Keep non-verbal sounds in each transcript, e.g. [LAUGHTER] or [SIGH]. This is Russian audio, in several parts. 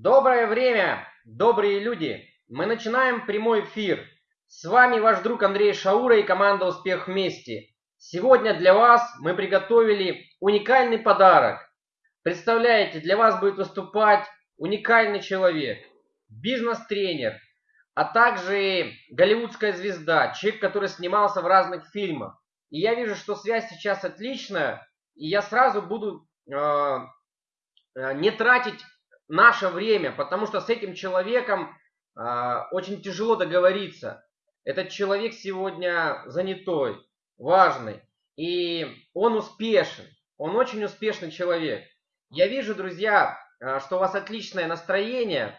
Доброе время, добрые люди! Мы начинаем прямой эфир. С вами ваш друг Андрей Шаура и команда «Успех вместе». Сегодня для вас мы приготовили уникальный подарок. Представляете, для вас будет выступать уникальный человек, бизнес-тренер, а также голливудская звезда, человек, который снимался в разных фильмах. И я вижу, что связь сейчас отличная, и я сразу буду э, не тратить наше время, потому что с этим человеком э, очень тяжело договориться. Этот человек сегодня занятой, важный, и он успешен, он очень успешный человек. Я вижу, друзья, э, что у вас отличное настроение,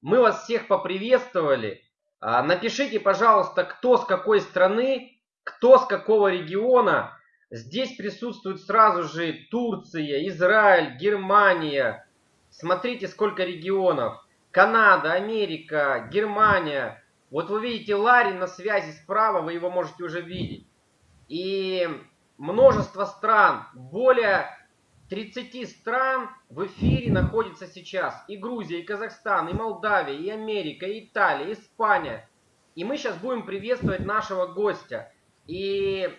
мы вас всех поприветствовали. Э, напишите, пожалуйста, кто с какой страны, кто с какого региона. Здесь присутствует сразу же Турция, Израиль, Германия, Смотрите, сколько регионов. Канада, Америка, Германия. Вот вы видите Ларри на связи справа, вы его можете уже видеть. И множество стран, более 30 стран в эфире находится сейчас. И Грузия, и Казахстан, и Молдавия, и Америка, и Италия, и Испания. И мы сейчас будем приветствовать нашего гостя. И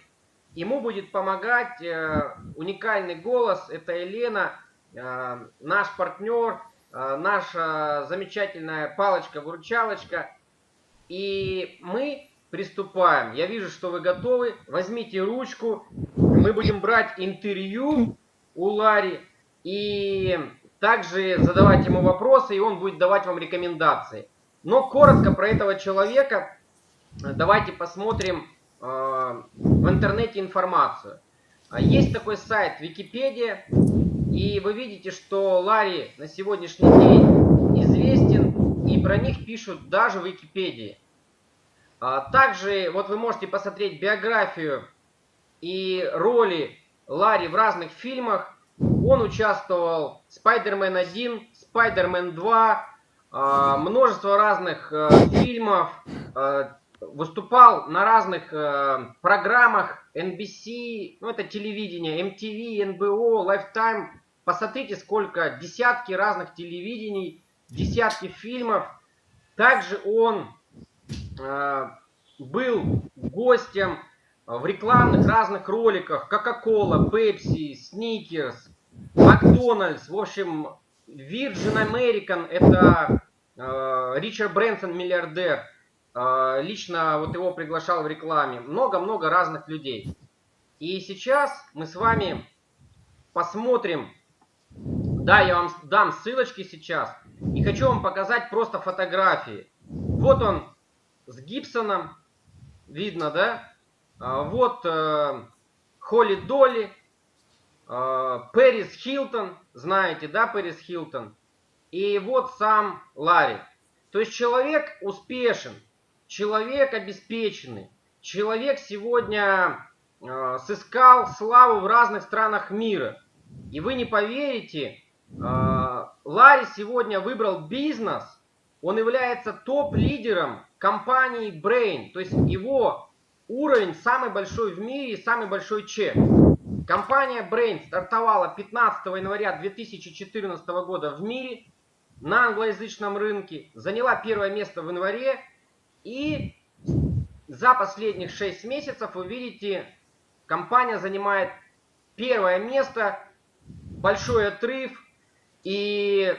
ему будет помогать э, уникальный голос, это Елена наш партнер, э, наша замечательная палочка-выручалочка. И мы приступаем. Я вижу, что вы готовы. Возьмите ручку. Мы будем брать интервью у Ларри. И также задавать ему вопросы, и он будет давать вам рекомендации. Но коротко про этого человека давайте посмотрим э, в интернете информацию. Есть такой сайт Википедия. И вы видите, что Ларри на сегодняшний день известен, и про них пишут даже в Википедии. А, также вот вы можете посмотреть биографию и роли Ларри в разных фильмах. Он участвовал в Spider-Man 1, Spider-Man 2, а, множество разных а, фильмов, а, выступал на разных э, программах NBC, ну это телевидение, MTV, NBO, Lifetime. Посмотрите, сколько десятки разных телевидений, десятки фильмов. Также он э, был гостем в рекламных разных роликах Coca-Cola, Pepsi, Snickers, Макдональдс. В общем, Virgin American это э, Ричард Брэнсон, миллиардер. Э, лично вот его приглашал в рекламе. Много-много разных людей. И сейчас мы с вами посмотрим да, я вам дам ссылочки сейчас. И хочу вам показать просто фотографии. Вот он с Гибсоном. Видно, да? А, вот э, Холли Долли. Э, Пэрис Хилтон. Знаете, да, Пэрис Хилтон? И вот сам Ларри. То есть человек успешен. Человек обеспеченный. Человек сегодня э, сыскал славу в разных странах мира. И вы не поверите, Ларри сегодня выбрал бизнес, он является топ-лидером компании Brain, то есть его уровень самый большой в мире и самый большой чек. Компания Brain стартовала 15 января 2014 года в мире на англоязычном рынке, заняла первое место в январе. И за последних 6 месяцев вы видите, компания занимает первое место, большой отрыв, и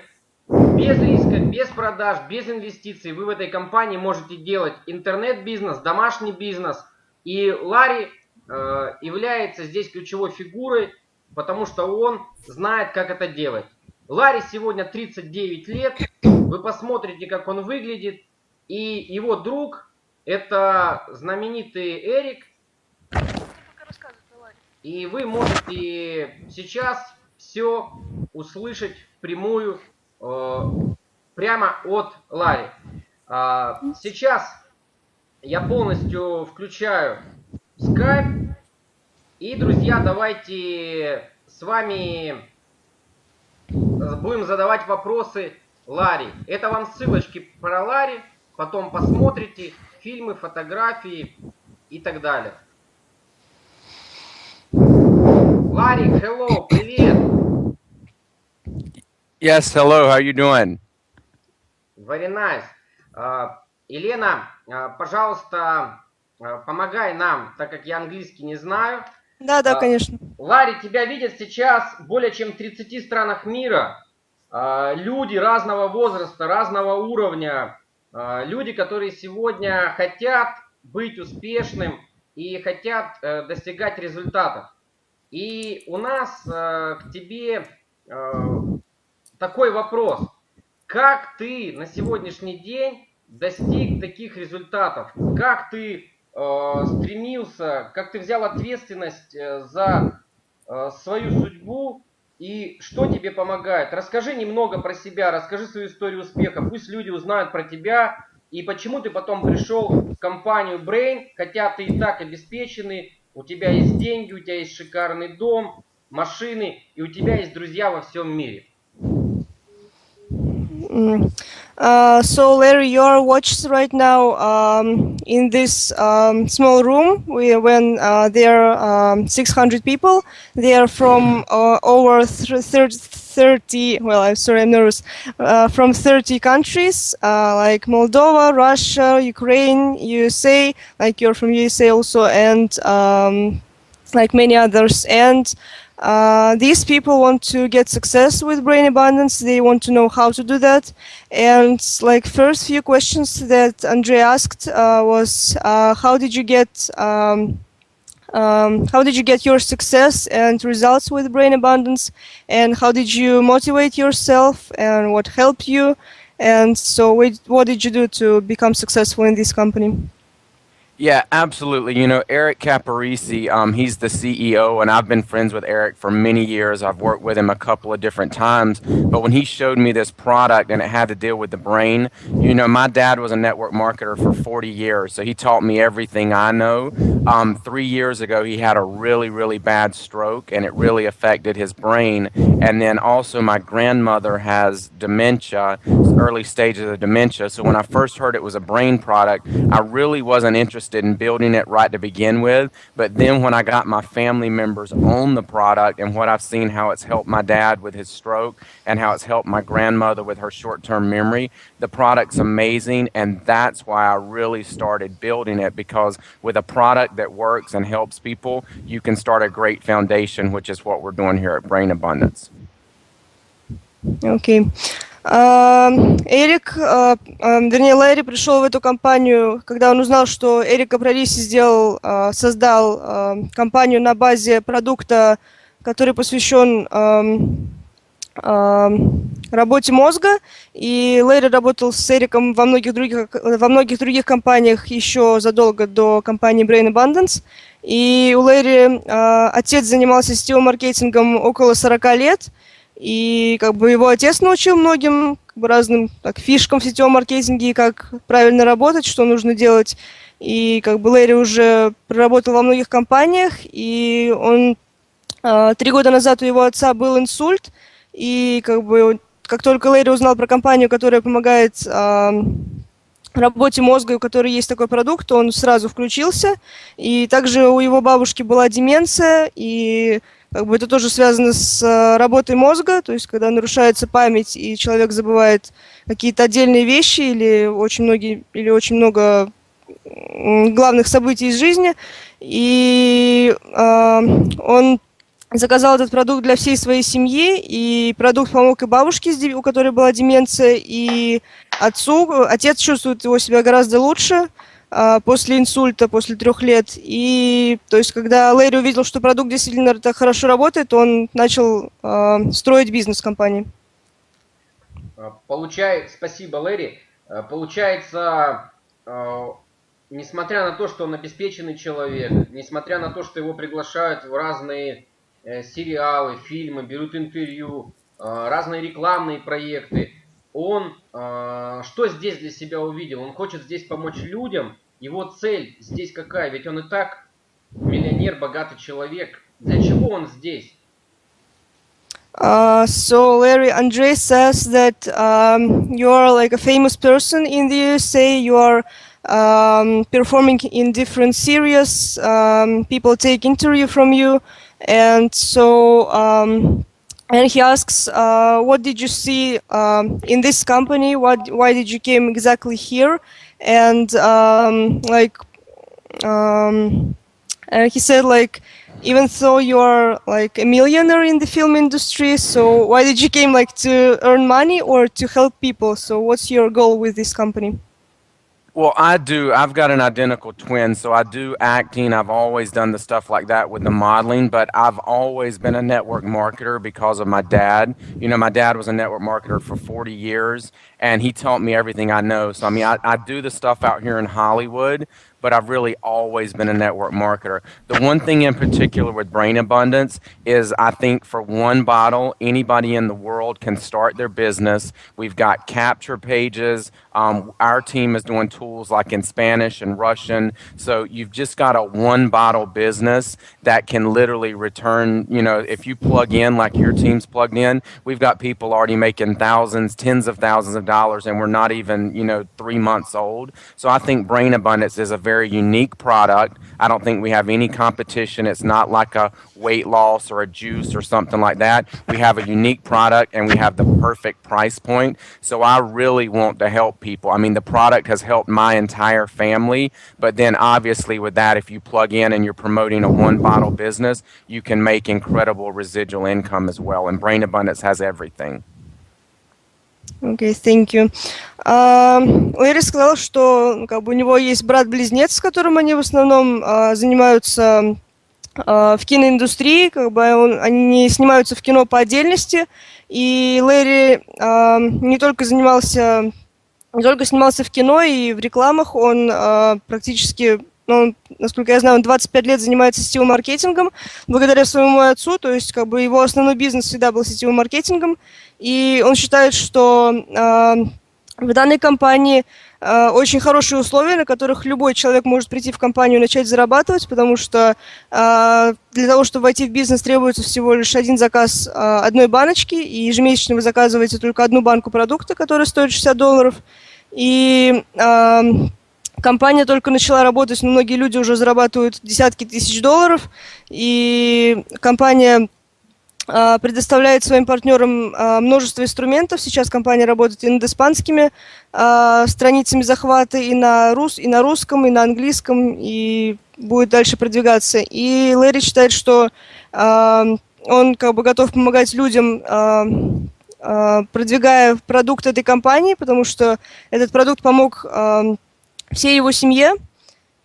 без риска, без продаж, без инвестиций вы в этой компании можете делать интернет-бизнес, домашний бизнес. И Ларри э, является здесь ключевой фигурой, потому что он знает, как это делать. Ларри сегодня 39 лет. Вы посмотрите, как он выглядит. И его друг, это знаменитый Эрик. И вы можете сейчас все услышать впрямую э, прямо от Ларри. А, сейчас я полностью включаю Skype. И, друзья, давайте с вами будем задавать вопросы Ларри. Это вам ссылочки про Ларри. Потом посмотрите фильмы, фотографии и так далее. Ларри, hello, привет! Yes, hello. How you doing? Very nice. Uh, Елена, uh, пожалуйста, uh, помогай нам, так как я английский не знаю. Да, да, конечно. Ларри, тебя видят сейчас более чем в 30 странах мира. Люди разного возраста, разного уровня, люди, которые сегодня хотят быть успешным и хотят э, достигать результатов. И у нас э, к тебе э, такой вопрос. Как ты на сегодняшний день достиг таких результатов? Как ты стремился, как ты взял ответственность за свою судьбу и что тебе помогает? Расскажи немного про себя, расскажи свою историю успеха. Пусть люди узнают про тебя, и почему ты потом пришел в компанию Brain, хотя ты и так обеспеченный, у тебя есть деньги, у тебя есть шикарный дом, машины, и у тебя есть друзья во всем мире. Uh, so Larry, you're watched right now um, in this um, small room we, when uh, there are um, 600 people. They are from uh, over 30, 30 well i'm sorry i'm nervous uh, from 30 countries uh, like moldova russia ukraine usa like you're from usa also and um, like many others and uh, these people want to get success with brain abundance. They want to know how to do that. And like first few questions that andre asked uh, was uh, how did you get um, um, how did you get your success and results with brain abundance? And how did you motivate yourself and what helped you? And so what did you do to become successful in this company yeah, absolutely. You know, Eric Caparisi, um, he's the CEO, and I've been friends with Eric for many years. I've worked with him a couple of different times. But when he showed me this product and it had to deal with the brain, you know, my dad was a network marketer for 40 years, so he taught me everything I know. Um, three years ago, he had a really, really bad stroke, and it really affected his brain. And then also, my grandmother has dementia, early stages of dementia. So when I first heard it was a brain product, I really wasn't interested interested in building it right to begin with. But then when I got my family members on the product and what I've seen how it's helped my dad with his stroke and how it's helped my grandmother with her short term memory, the product's amazing. And that's why I really started building it because with a product that works and helps people, you can start a great foundation, which is what we're doing here at Brain Abundance. Okay. Эрик, а, а, вернее, Лэри пришел в эту компанию, когда он узнал, что Эрик Капрариси сделал, а, создал компанию на базе продукта, который посвящен работе мозга, и Лэри работал с Эриком во многих других, во многих других компаниях еще задолго до компании Brain Abundance. И у Лэри отец занимался сетевым маркетингом около 40 лет, и как бы его отец научил многим как бы, разным так, фишкам в сетевом маркетинге, как правильно работать, что нужно делать. И как бы Лэри уже проработал во многих компаниях, и он э, три года назад у его отца был инсульт, и как бы как только Лэри узнал про компанию, которая помогает э, работе мозга, у которой есть такой продукт, он сразу включился. И также у его бабушки была деменция, и как бы это тоже связано с э, работой мозга, то есть когда нарушается память и человек забывает какие-то отдельные вещи или очень многие или очень много главных событий из жизни, и э, он заказал этот продукт для всей своей семьи, и продукт помог и бабушке, у которой была деменция, и отцу. Отец чувствует его себя гораздо лучше, после инсульта, после трех лет. И то есть, когда Лэри увидел, что продукт действительно так хорошо работает, он начал э, строить бизнес компании. А, получай, спасибо, Лэри. Получается, э, несмотря на то, что он обеспеченный человек, несмотря на то, что его приглашают в разные э, сериалы, фильмы, берут интервью, э, разные рекламные проекты, он э, что здесь для себя увидел? Он хочет здесь помочь людям, его цель здесь какая? Ведь он и так миллионер, богатый человек. Для чего он здесь? Uh, so Larry Andre says that um, you are like a famous person in the USA. You are um, performing in different series. Um, people take interview from you, and so um, and he asks, uh, what did you see um, in this company? What, why did you came exactly here? And um, like, um, he said like, even though you're like a millionaire in the film industry, so why did you came like to earn money or to help people? So what's your goal with this company? Well, I do. I've got an identical twin, so I do acting. I've always done the stuff like that with the modeling, but I've always been a network marketer because of my dad. You know, my dad was a network marketer for 40 years, and he taught me everything I know. So, I mean, I, I do the stuff out here in Hollywood, but I've really always been a network marketer. The one thing in particular with Brain Abundance is I think for one bottle, anybody in the world can start their business. We've got capture pages. Um, our team is doing tools like in Spanish and Russian. So you've just got a one bottle business that can literally return, you know, if you plug in like your team's plugged in, we've got people already making thousands, tens of thousands of dollars, and we're not even, you know, three months old. So I think Brain Abundance is a very very unique product. I don't think we have any competition. It's not like a weight loss or a juice or something like that. We have a unique product and we have the perfect price point. So I really want to help people. I mean, the product has helped my entire family, but then obviously with that, if you plug in and you're promoting a one bottle business, you can make incredible residual income as well. And Brain Abundance has everything. Окей, okay, thank you. Uh, Лэри сказал, что ну, как бы, у него есть брат-близнец, с которым они в основном uh, занимаются uh, в киноиндустрии, как бы он, они снимаются в кино по отдельности, и Лэри uh, не только занимался, не снимался в кино и в рекламах, он uh, практически ну, насколько я знаю, он 25 лет занимается сетевым маркетингом благодаря своему отцу, то есть как бы его основной бизнес всегда был сетевым маркетингом, и он считает, что э, в данной компании э, очень хорошие условия, на которых любой человек может прийти в компанию и начать зарабатывать, потому что э, для того, чтобы войти в бизнес, требуется всего лишь один заказ э, одной баночки, и ежемесячно вы заказываете только одну банку продукта, которая стоит 60 долларов, и... Э, компания только начала работать, но многие люди уже зарабатывают десятки тысяч долларов, и компания э, предоставляет своим партнерам э, множество инструментов. Сейчас компания работает и над испанскими э, страницами захвата, и на, рус, и на русском, и на английском, и будет дальше продвигаться. И Лэри считает, что он как бы готов помогать людям продвигая продукт этой компании, потому что этот продукт помог всей его семье.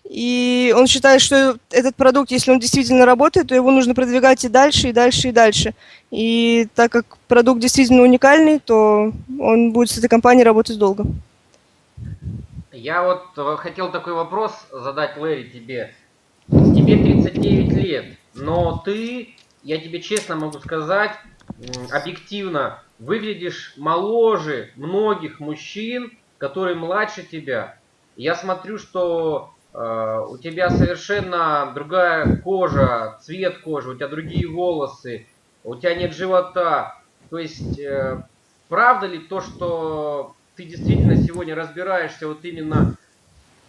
И он считает, что этот продукт, если он действительно работает, то его нужно продвигать и дальше, и дальше, и дальше. И так как продукт действительно уникальный, то он будет с этой компанией работать долго. Я вот э, хотел такой вопрос задать, Лэри, тебе. Тебе 39 лет, но ты, я тебе честно могу сказать, объективно, выглядишь моложе многих мужчин, которые младше тебя. Я смотрю, что у тебя совершенно другая кожа, цвет кожи, у тебя другие волосы, у тебя нет живота. То есть, э, правда ли то, что ты действительно сегодня разбираешься вот именно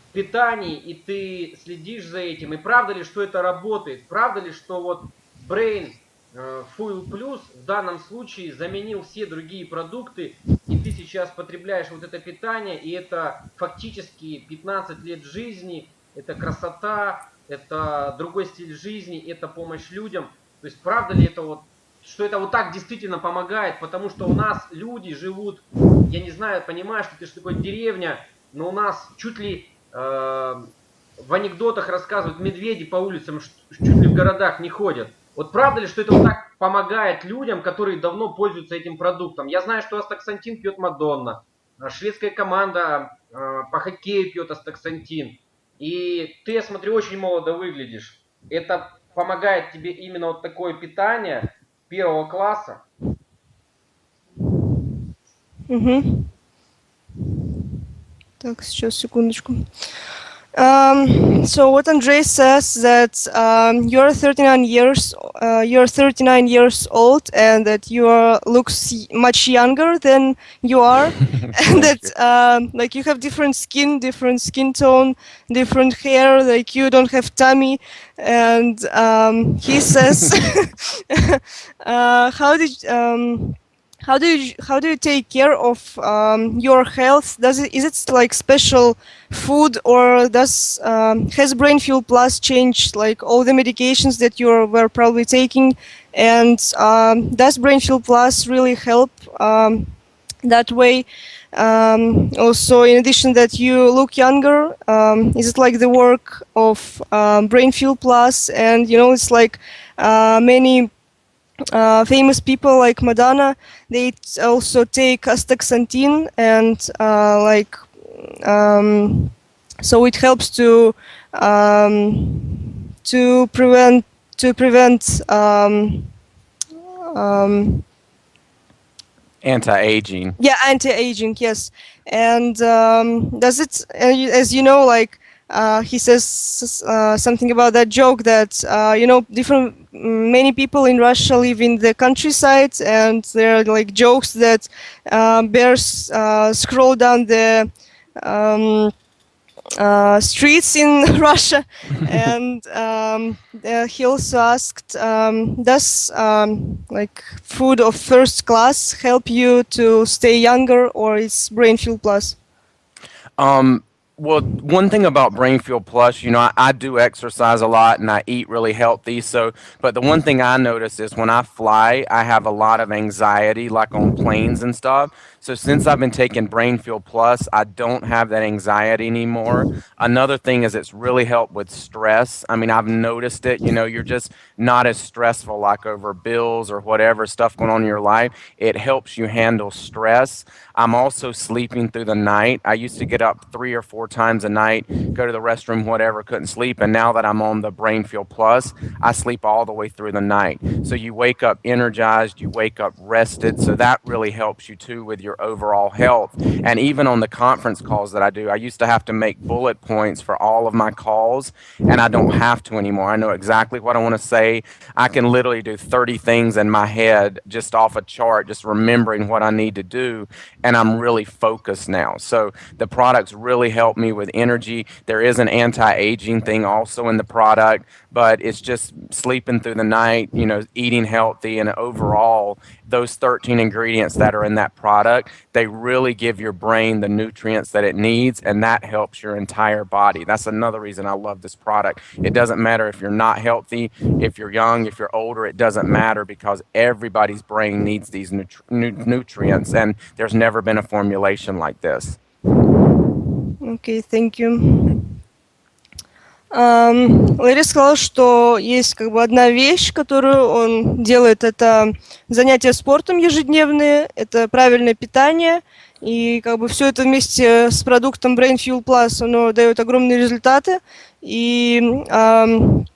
в питании, и ты следишь за этим, и правда ли, что это работает? Правда ли, что вот Brain Э, Fuel Plus в данном случае заменил все другие продукты, и ты сейчас потребляешь вот это питание, и это фактически 15 лет жизни, это красота, это другой стиль жизни, это помощь людям. То есть правда ли это вот, что это вот так действительно помогает, потому что у нас люди живут, я не знаю, понимаешь, что ты же такой деревня, но у нас чуть ли э, в анекдотах рассказывают медведи по улицам, чуть ли в городах не ходят. Вот правда ли, что это вот так помогает людям, которые давно пользуются этим продуктом? Я знаю, что астаксантин пьет Мадонна. А шведская команда э, по хоккею пьет астаксантин. И ты, я смотрю, очень молодо выглядишь. Это помогает тебе именно вот такое питание первого класса? Угу. Так, сейчас, секундочку. Um, so what Andrei says that um, you're 39 years uh, you're 39 years old and that you are looks much younger than you are. [LAUGHS] And that um, like you have different skin different skin tone different hair like you don't have tummy. And um, he says [LAUGHS] uh, how did um, how do you how do you take care of um, your health? Does it is it like special food or does um, has Brain Fuel Plus changed like all the medications that you were probably taking? And um, does Brain Fuel Plus really help um, that way? Um, also, in addition that you look younger, um, is it like the work of Brain Fuel Plus? And you know, it's like uh, many uh, famous people like Madonna, they also take astaxanthin and uh, like um, so it helps to um, to prevent to prevent um, um anti-aging. Yeah, anti-aging. Yes, and um, does it as you know like uh, he says uh, something about that joke that uh, you know different many people in Russia live in the countryside and there are like jokes that uh, bears uh, scroll down the um, uh, streets in [LAUGHS] Russia. [LAUGHS] And um, he also asked um, does um, like food of first class help you to stay younger or is brain fuel plus? Um well, one thing about Brain Fuel Plus, you know, I, I, do exercise a lot and I eat really healthy. So, but the one thing I notice is when I fly, I have a lot of anxiety, like on planes and stuff. So since I've been taking Brain Fuel Plus, I don't have that anxiety anymore. Another thing is it's really helped with stress. I mean, I've noticed it. You know, you're just not as stressful like over bills or whatever stuff going on in your life. It helps you handle stress. I'm also sleeping through the night. I used to get up three or four times a night, go to the restroom, whatever, couldn't sleep. And now that I'm on the Brain Fuel Plus, I sleep all the way through the night. So you wake up energized, you wake up rested. So that really helps you too with your overall health. And even on the conference calls that I do, I used to have to make bullet points for all of my calls, and I don't have to anymore. I know exactly what I want to say. I can literally do 30 things in my head just off a chart, just remembering what I need to do and I'm really focused now. So the products really help me with energy. There is an anti-aging thing also in the product, but it's just sleeping through the night, you know, eating healthy and overall those 13 ingredients that are in that product, they really give your brain the nutrients that it needs and that helps your entire body. That's another reason I love this product. It doesn't matter if you're not healthy, if you're young, if you're older, it doesn't matter because everybody's brain needs these nutri nu nutrients and there's never been a formulation like this. Okay, thank you. Лэри сказал, что есть как бы одна вещь, которую он делает, это занятия спортом ежедневные, это правильное питание, и как бы все это вместе с продуктом Brain Fuel Plus, оно дает огромные результаты, и эм,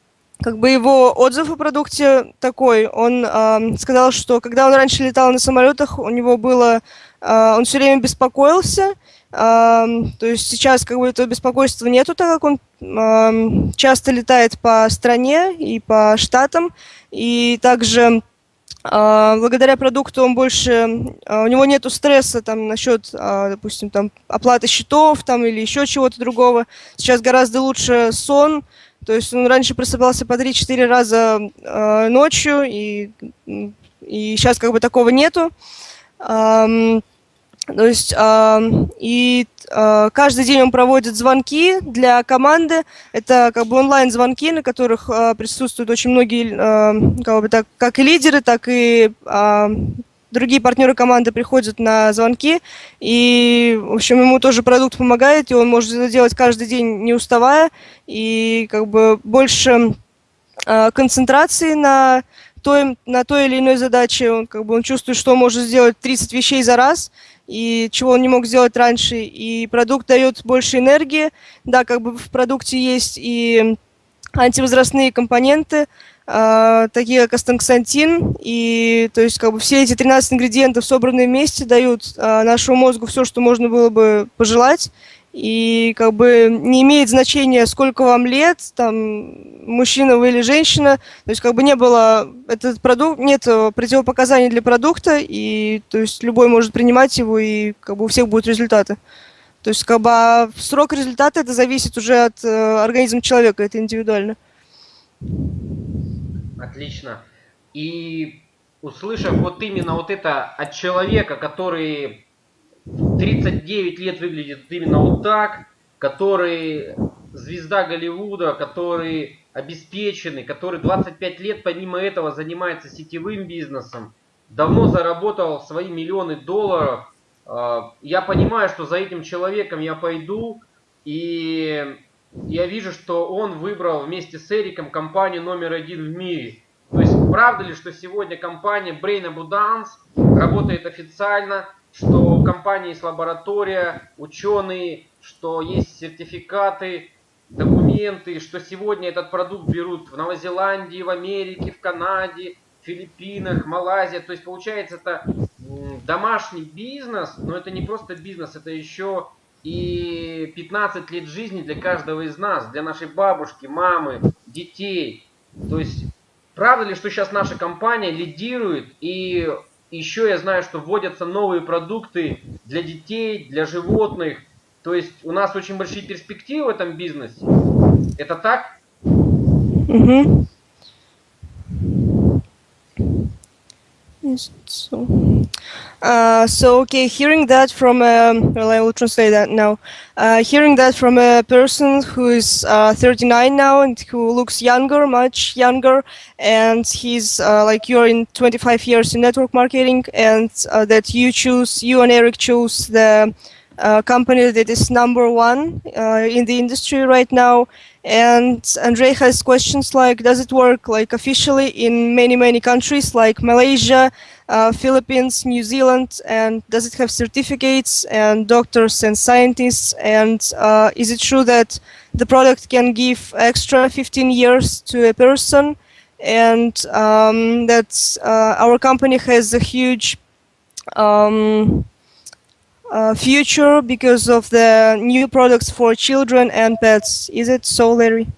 как бы его отзыв о продукте такой, он э, сказал, что когда он раньше летал на самолетах, у него было, э, он все время беспокоился, то есть сейчас как бы этого беспокойства нету, так как он часто летает по стране и по штатам, и также а, благодаря продукту он больше, а, у него нету стресса там насчет, а, допустим, там оплаты счетов там или еще чего-то другого. Сейчас гораздо лучше сон, то есть он раньше просыпался по 3-4 раза ночью, и, и сейчас как бы такого нету. То есть и э, каждый день он проводит звонки для команды. Это как бы онлайн-звонки, на которых э, присутствуют очень многие, э, как бы так, как и лидеры, так и другие партнеры команды приходят на звонки. И, в общем, ему тоже продукт помогает, и он может это делать каждый день, не уставая. И как бы больше концентрации на той, на той или иной задаче. Он, как бы, он чувствует, что он может сделать 30 вещей за раз – и чего он не мог сделать раньше. И продукт дает больше энергии. Да, как бы в продукте есть и антивозрастные компоненты, э, такие как астаксантин, и то есть как бы все эти 13 ингредиентов, собранные вместе, дают э, нашему мозгу все, что можно было бы пожелать. И как бы не имеет значения, сколько вам лет, там, мужчина вы или женщина. То есть как бы не было, этот продукт, нет противопоказаний для продукта, и то есть любой может принимать его, и как бы у всех будут результаты. То есть как бы а срок результата это зависит уже от э, организма человека, это индивидуально. Отлично. И услышав вот именно вот это от человека, который 39 лет выглядит именно вот так, который звезда Голливуда, который обеспеченный, который 25 лет помимо этого занимается сетевым бизнесом, давно заработал свои миллионы долларов. А, я понимаю, что за этим человеком я пойду, и я вижу, что он выбрал вместе с Эриком компанию номер один в мире. То есть, правда ли, что сегодня компания Brain Abundance работает официально, что у компании есть лаборатория, ученые, что есть сертификаты, документы, что сегодня этот продукт берут в Новой Зеландии, в Америке, в Канаде, Филиппинах, Малайзия. То есть получается это домашний бизнес, но это не просто бизнес, это еще и 15 лет жизни для каждого из нас, для нашей бабушки, мамы, детей. То есть правда ли, что сейчас наша компания лидирует и еще я знаю, что вводятся новые продукты для детей, для животных. То есть у нас очень большие перспективы в этом бизнесе. Это так? Угу. Yes, so. Uh, so okay, hearing that from a, well, I will translate that now. Uh, hearing that from a person who is uh, 39 now and who looks younger, much younger, and he's uh, like you're in 25 years in network marketing, and uh, that you choose, you and Eric choose the company that is number one in the industry right now. And Andrei has questions like, does it work like officially in many, many countries like Malaysia, uh, Philippines, New Zealand, and does it have certificates and doctors and scientists? And uh, is it true that the product can give extra 15 years to a person? And um, that uh, our company has a huge um, uh, future because of the new products for children and pets. Is it so, Larry?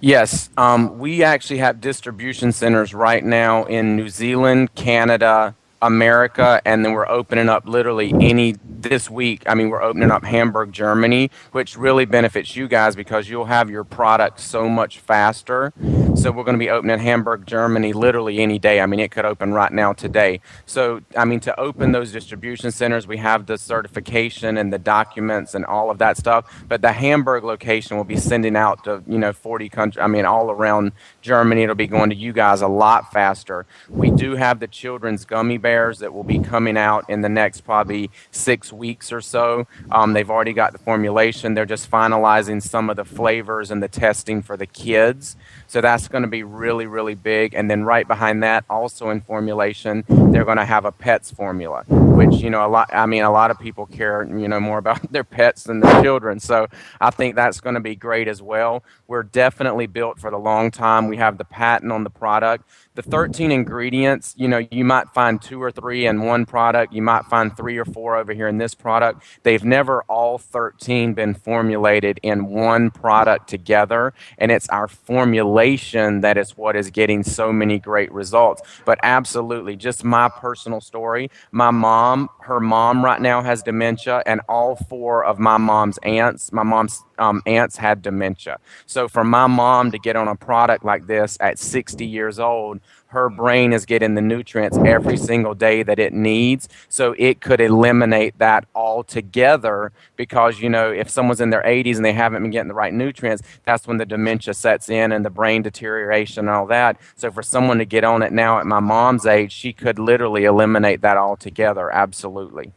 Yes, um, we actually have distribution centers right now in New Zealand, Canada, America, and then we're opening up literally any this week. I mean, we're opening up Hamburg, Germany, which really benefits you guys because you'll have your product so much faster. So we're going to be opening Hamburg, Germany, literally any day. I mean, it could open right now today. So I mean, to open those distribution centers, we have the certification and the documents and all of that stuff. But the Hamburg location will be sending out to you know 40 countries. I mean, all around Germany, it'll be going to you guys a lot faster. We do have the children's gummy bears that will be coming out in the next probably six weeks or so. Um, they've already got the formulation. They're just finalizing some of the flavors and the testing for the kids. So that's going to be really, really big. And then right behind that, also in formulation, they're going to have a pets formula, which, you know, a lot, I mean, a lot of people care, you know, more [LAUGHS] about their pets than their children. So I think that's going to be great as well. We're definitely built for the long time. We have the patent on the product the 13 ingredients, you know, you might find two or three in one product. You might find three or four over here in this product. They've never all 13 been formulated in one product together. And it's our formulation that is what is getting so many great results. But absolutely, just my personal story. My mom, her mom right now has dementia, and all four of my mom's aunts, my mom's um, aunts had dementia. So for my mom to get on a product like this at 60 years old, her brain is getting the nutrients every single day that it needs. So it could eliminate that altogether because, you know, if someone's in their 80s and they haven't been getting the right nutrients, that's when the dementia sets in and the brain deterioration and all that. So for someone to get on it now at my mom's age, she could literally eliminate that altogether. Absolutely.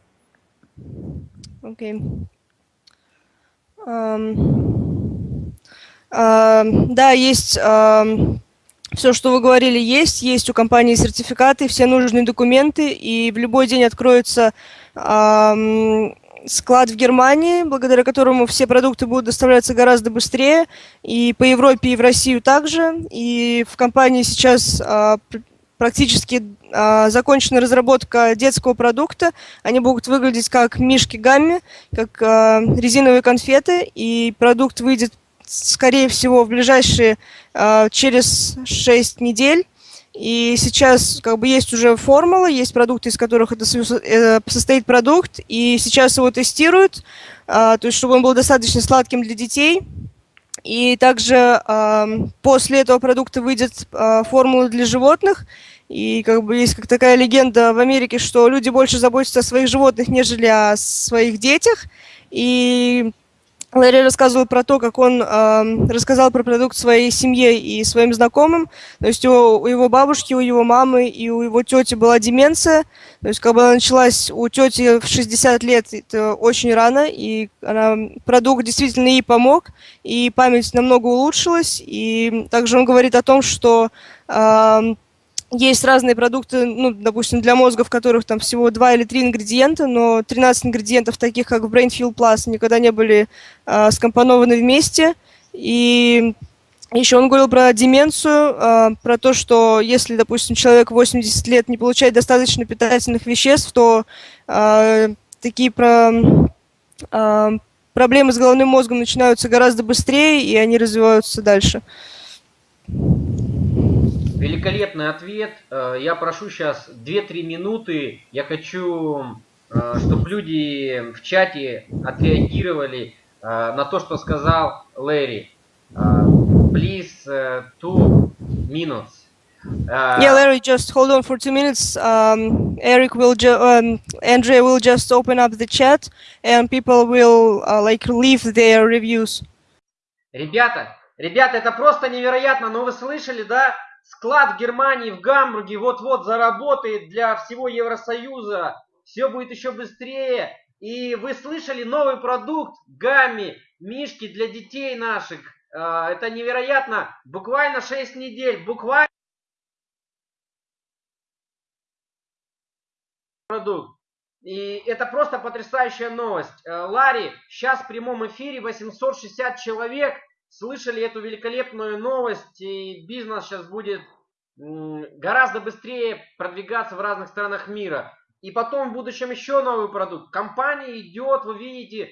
Okay. Да, есть Все, что вы говорили, есть. Есть у компании сертификаты, все нужные документы, и в любой день откроется склад в Германии, благодаря которому все продукты будут доставляться гораздо быстрее, и по Европе, и в Россию также. И в компании сейчас э, практически э, закончена разработка детского продукта. Они будут выглядеть как мишки гамми, как э, резиновые конфеты, и продукт выйдет, скорее всего, в ближайшие э, через 6 недель. И сейчас как бы есть уже формула, есть продукты, из которых это э, состоит продукт, и сейчас его тестируют, то есть чтобы он был достаточно сладким для детей. И также после этого продукта выйдет формула для животных, и как бы есть как такая легенда в Америке, что люди больше заботятся о своих животных, нежели о своих детях. И Ларри рассказывал про то, как он э, рассказал про продукт своей семье и своим знакомым. То есть у, у его бабушки, у его мамы и у его тети была деменция. То есть как бы она началась у тети в 60 лет, это очень рано, и она, продукт действительно ей помог, и память намного улучшилась. И также он говорит о том, что э, есть разные продукты, ну, допустим, для мозга, в которых там всего 2 или 3 ингредиента, но 13 ингредиентов, таких как в BrainFuel Plus, никогда не были э, скомпонованы вместе. И еще он говорил про деменцию, э, про то, что если, допустим, человек 80 лет не получает достаточно питательных веществ, то э, такие про, э, проблемы с головным мозгом начинаются гораздо быстрее, и они развиваются дальше. Великолепный ответ. Э, я прошу сейчас 2-3 минуты. Я хочу, э, чтобы люди в чате отреагировали э, на то, что сказал Лэри. Please, two minutes. Uh, yeah, Larry, just hold on for two minutes. Um, Eric will, um, Andrea will just open up the chat, and people will uh, like leave their reviews. Ребята, ребята, это просто невероятно. Но вы слышали, да? Склад Германии, в Гамбурге вот-вот заработает для всего Евросоюза. Все будет еще быстрее. И вы слышали новый продукт Гамми, мишки для детей наших. А, это невероятно. Буквально 6 недель. Буквально продукт. И это просто потрясающая новость. Э, Ларри, сейчас в прямом эфире 860 человек слышали эту великолепную новость, и бизнес сейчас будет гораздо быстрее продвигаться в разных странах мира. И потом в будущем еще новый продукт. Компания идет, вы видите,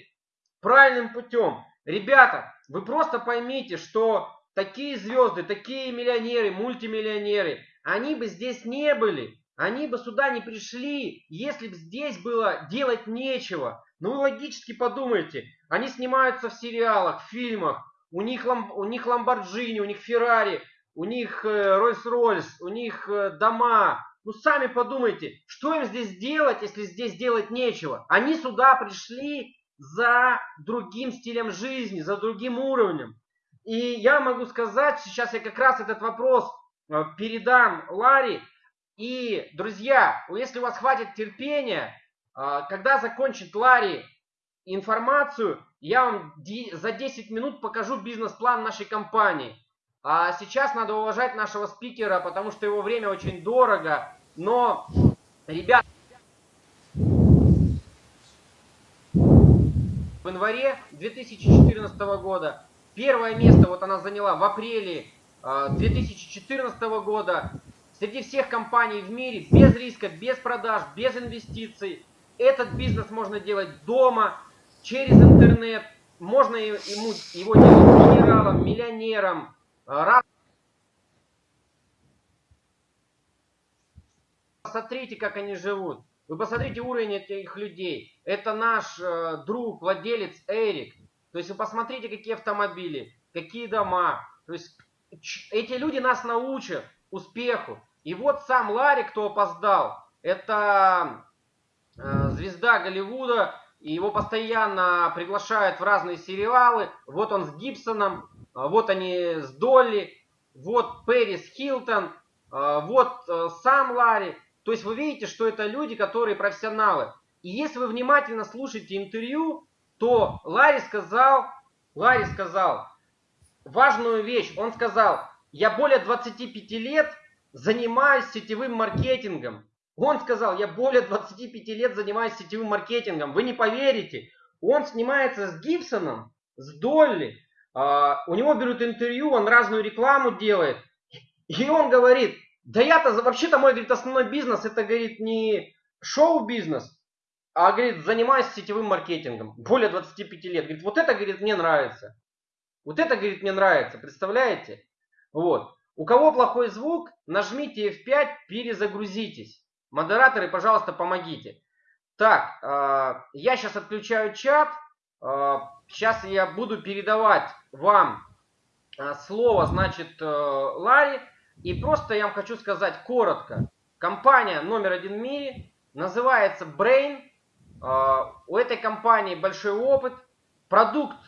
правильным путем. Ребята, вы просто поймите, что такие звезды, такие миллионеры, мультимиллионеры, они бы здесь не были. Они бы сюда не пришли, если бы здесь было делать нечего. Ну вы логически подумайте. Они снимаются в сериалах, в фильмах, у них, у них Ламборджини, у них Феррари, у них Рольс-Ройс, у них э, дома. Ну сами подумайте, что им здесь делать, если здесь делать нечего? Они сюда пришли за другим стилем жизни, за другим уровнем. И я могу сказать, сейчас я как раз этот вопрос э, передам Ларе. И, друзья, если у вас хватит терпения, э, когда закончит Ларри информацию, я вам за 10 минут покажу бизнес-план нашей компании. А сейчас надо уважать нашего спикера, потому что его время очень дорого. Но, ребят, в январе 2014 года первое место вот она заняла в апреле 2014 а, года среди всех компаний в мире без риска, без продаж, без инвестиций. Этот бизнес можно делать дома, через интернет. Можно ему, его делать генералом, миллионером. Раз... Посмотрите, как они живут. Вы посмотрите уровень этих людей. Это наш э, друг, владелец Эрик. То есть вы посмотрите, какие автомобили, какие дома. То есть эти люди нас научат успеху. И вот сам Ларри, кто опоздал, это э, звезда Голливуда, и его постоянно приглашают в разные сериалы. Вот он с Гибсоном, а, вот они с Долли, вот Пэрис Хилтон, а, вот э, сам Ларри. То есть вы видите, что это люди, которые профессионалы. И если вы внимательно слушаете интервью, то Ларри сказал, Ларри сказал важную вещь. Он сказал, я более 25 лет занимаюсь сетевым маркетингом. Он сказал, я более 25 лет занимаюсь сетевым маркетингом. Вы не поверите. Он снимается с Гибсоном, с Долли. Uh, у него берут интервью, он разную рекламу делает. И он говорит, Да я-то, вообще-то мой, говорит, основной бизнес, это, говорит, не шоу-бизнес, а, говорит, занимаюсь сетевым маркетингом. Более 25 лет. Говорит, вот это, говорит, мне нравится. Вот это, говорит, мне нравится. Представляете? Вот. У кого плохой звук, нажмите F5, перезагрузитесь. Модераторы, пожалуйста, помогите. Так, э, я сейчас отключаю чат. Э, сейчас я буду передавать вам э, слово, значит, э, Ларри. И просто я вам хочу сказать коротко. Компания номер один в мире называется Brain. Э, у этой компании большой опыт. Продукт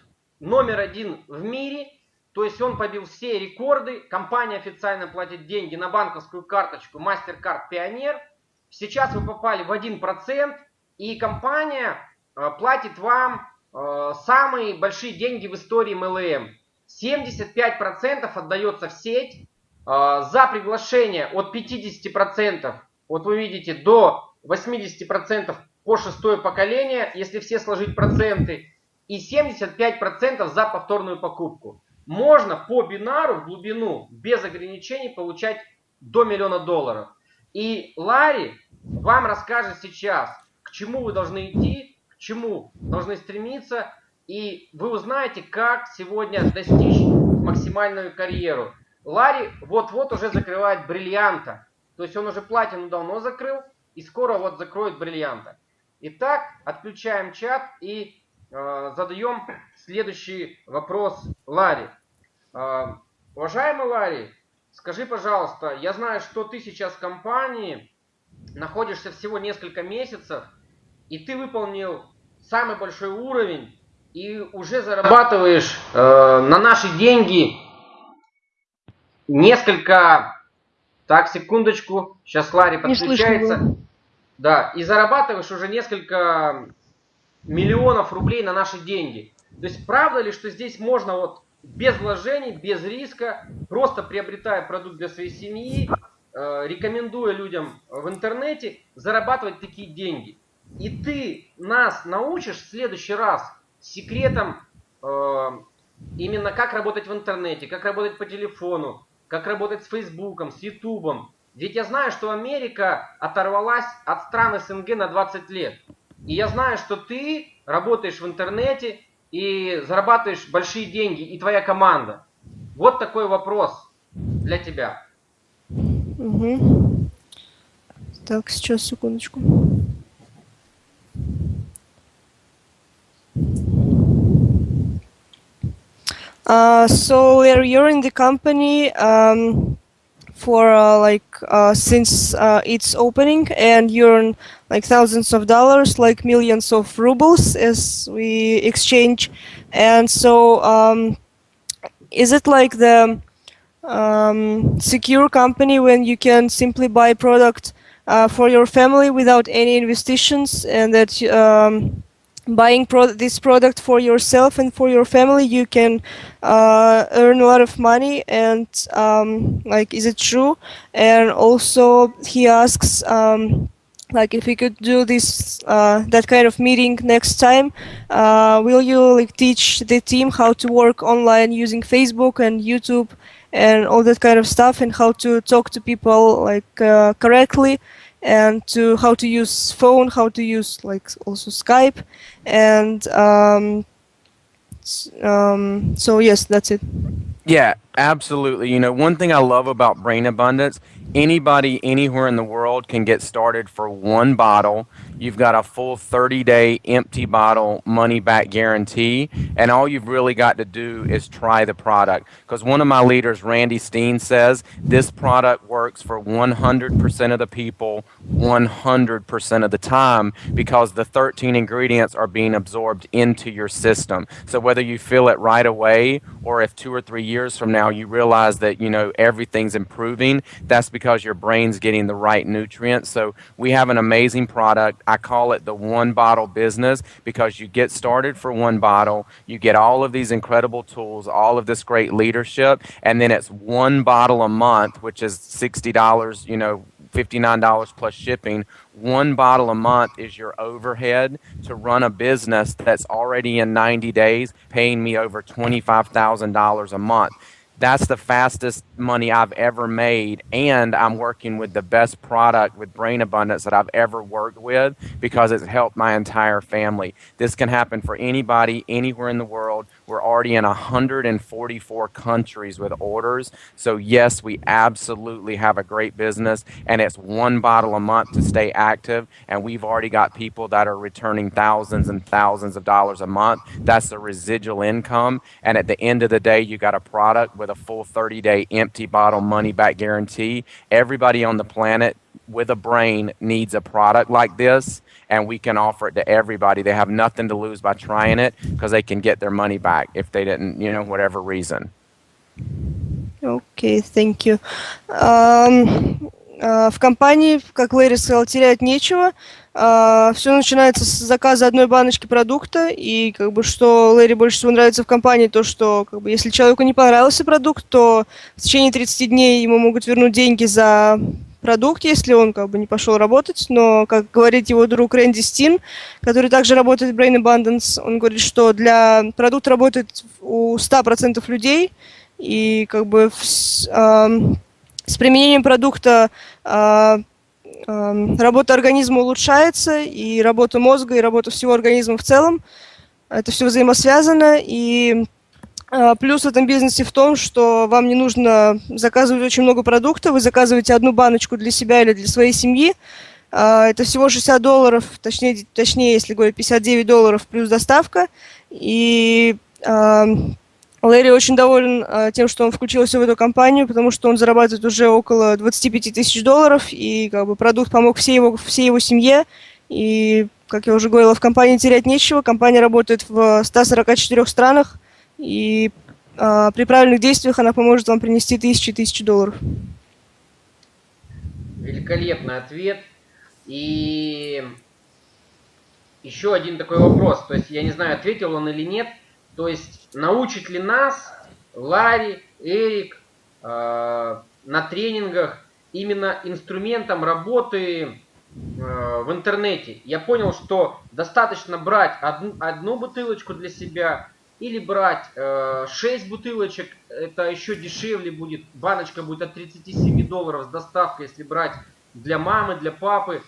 номер один в мире. То есть он побил все рекорды. Компания официально платит деньги на банковскую карточку MasterCard Pioneer. Сейчас вы попали в 1%. И компания э, платит вам э, самые большие деньги в истории MLM. 75% отдается в сеть. Э, за приглашение от 50%, вот вы видите, до 80% по шестое поколение, если все сложить проценты. И 75% за повторную покупку. Можно по бинару в глубину без ограничений получать до миллиона долларов. И Ларри вам расскажет сейчас, к чему вы должны идти, к чему должны стремиться, и вы узнаете, как сегодня достичь максимальную карьеру. Ларри вот-вот уже закрывает бриллианта. То есть он уже платину давно закрыл, и скоро вот закроет бриллианта. Итак, отключаем чат и э, задаем следующий вопрос Ларри. Э, уважаемый Ларри, скажи, пожалуйста, я знаю, что ты сейчас в компании, находишься всего несколько месяцев, и ты выполнил самый большой уровень, и уже зарабатываешь э, на наши деньги несколько... Так, секундочку, сейчас Ларри подключается. Да, и зарабатываешь уже несколько миллионов рублей на наши деньги. То есть правда ли, что здесь можно вот без вложений, без риска, просто приобретая продукт для своей семьи, Э, рекомендуя людям в интернете зарабатывать такие деньги. И ты нас научишь в следующий раз секретом э, именно как работать в интернете, как работать по телефону, как работать с Фейсбуком, с Ютубом. Ведь я знаю, что Америка оторвалась от стран СНГ на 20 лет. И я знаю, что ты работаешь в интернете и зарабатываешь большие деньги, и твоя команда. Вот такой вопрос для тебя. Угу. Так, сейчас, секундочку. Uh, so you're in the company um, for uh, like uh, since uh, its opening, and you earn like thousands of dollars, like millions of rubles, as we exchange. And so, um, is it like the um, secure company when you can simply buy product uh, for your family without any investitions and that um, buying pro this product for yourself and for your family you can uh, earn a lot of money and um, like is it true? And also he asks um, like if we could do this uh, that kind of meeting next time uh, will you like teach the team how to work online using facebook and youtube and all that kind of stuff and how to talk to people like uh, correctly and to how to use phone how to use like also skype. And um, um, so yes that's it. Yeah absolutely. You know one thing i love about brain abundance anybody anywhere in the world can get started for one bottle You've got a full 30 day empty bottle money back guarantee. And all you've really got to do is try the product. Because one of my leaders, Randy Steen, says this product works for 100% of the people 100% of the time because the 13 ingredients are being absorbed into your system. So whether you feel it right away or if two or three years from now you realize that, you know, everything's improving, that's because your brain's getting the right nutrients. So we have an amazing product. I call it the one bottle business because you get started for one bottle, you get all of these incredible tools, all of this great leadership, and then it's one bottle a month, which is $60, you know, $59 plus shipping. One bottle a month is your overhead to run a business that's already in 90 days paying me over $25,000 a month that's the fastest money I've ever made. And I'm working with the best product with Brain Abundance that I've ever worked with because it's helped my entire family. This can happen for anybody, anywhere in the world. We're already in 144 countries with orders. So, yes, we absolutely have a great business, and it's one bottle a month to stay active. And we've already got people that are returning thousands and thousands of dollars a month. That's the residual income. And at the end of the day, you got a product with a full 30 day empty bottle money back guarantee. Everybody on the planet with a brain needs a product like this and we can offer it to everybody. They have nothing to lose by trying it because they can get their money back if they didn't, you know, whatever reason. Окей, okay, thank you. Um, uh, в компании, как Лэри сказал, терять нечего. Uh, все начинается с заказа одной баночки продукта, и как бы что Лэри больше всего нравится в компании, то что как бы если человеку не понравился продукт, то в течение 30 дней ему могут вернуть деньги за продукт, если он как бы не пошел работать, но, как говорит его друг Рэнди Стин, который также работает в Brain Abundance, он говорит, что для продукта работает у 100% людей, и как бы с, э, с применением продукта э, э, работа организма улучшается, и работа мозга, и работа всего организма в целом. Это все взаимосвязано, и плюс в этом бизнесе в том, что вам не нужно заказывать очень много продуктов, вы заказываете одну баночку для себя или для своей семьи. А, это всего 60 долларов, точнее, точнее, если говорить, 59 долларов плюс доставка. И а, Лэри очень доволен тем, что он включился в эту компанию, потому что он зарабатывает уже около 25 тысяч долларов, и как бы продукт помог всей его, всей его семье. И, как я уже говорила, в компании терять нечего. Компания работает в 144 странах. И э, при правильных действиях она поможет вам принести тысячи и тысячи долларов. Великолепный ответ. И еще один такой вопрос. То есть я не знаю, ответил он или нет. То есть научит ли нас Ларри, Эрик э, на тренингах именно инструментом работы э, в интернете. Я понял, что достаточно брать одну, одну бутылочку для себя, или брать э, 6 бутылочек, это еще дешевле будет. Баночка будет от 37 долларов с доставкой, если брать для мамы, для папы.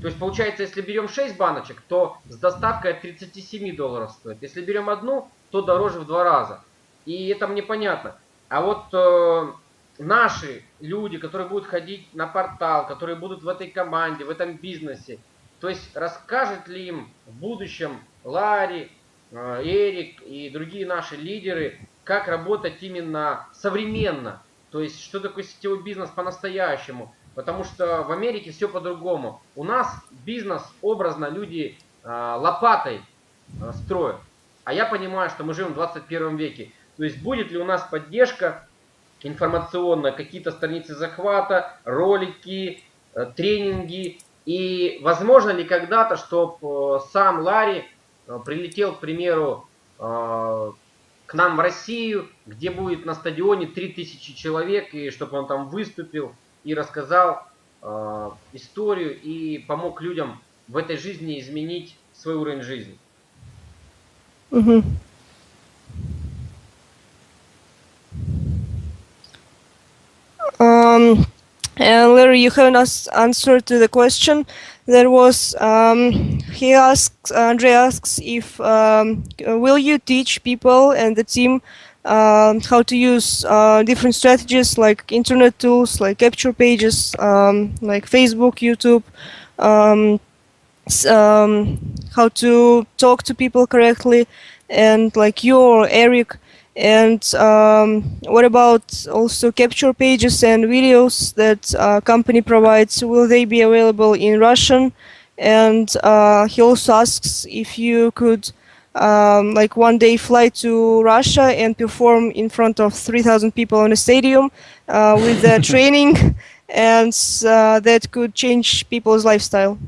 То есть получается, если берем 6 баночек, то с доставкой от 37 долларов стоит. Если берем одну, то дороже в два раза. И это мне понятно. А вот э, наши люди, которые будут ходить на портал, которые будут в этой команде, в этом бизнесе, то есть расскажет ли им в будущем Ларри, Эрик и другие наши лидеры, как работать именно современно. То есть, что такое сетевой бизнес по-настоящему. Потому что в Америке все по-другому. У нас бизнес образно люди э, лопатой э, строят. А я понимаю, что мы живем в 21 веке. То есть, будет ли у нас поддержка информационная, какие-то страницы захвата, ролики, тренинги. И возможно ли когда-то, чтобы сам Ларри Э, прилетел, к примеру, э, к нам в Россию, где будет на стадионе 3000 человек, и чтобы он там выступил и рассказал э, историю и помог людям в этой жизни изменить свой уровень жизни. Угу. Um, and Larry, you have not answered to the question. there was um, he asks Andre asks if um, will you teach people and the team uh, how to use uh, different strategies like internet tools like capture pages um, like Facebook YouTube um, um, how to talk to people correctly and like you or Eric and um, what about also capture pages and videos that uh, company provides? Will they be available in Russian? And uh, he also asks if you could um, like one day fly to Russia and perform in front of 3,000 people in a stadium uh, with the [LAUGHS] training and uh, that could change people's lifestyle.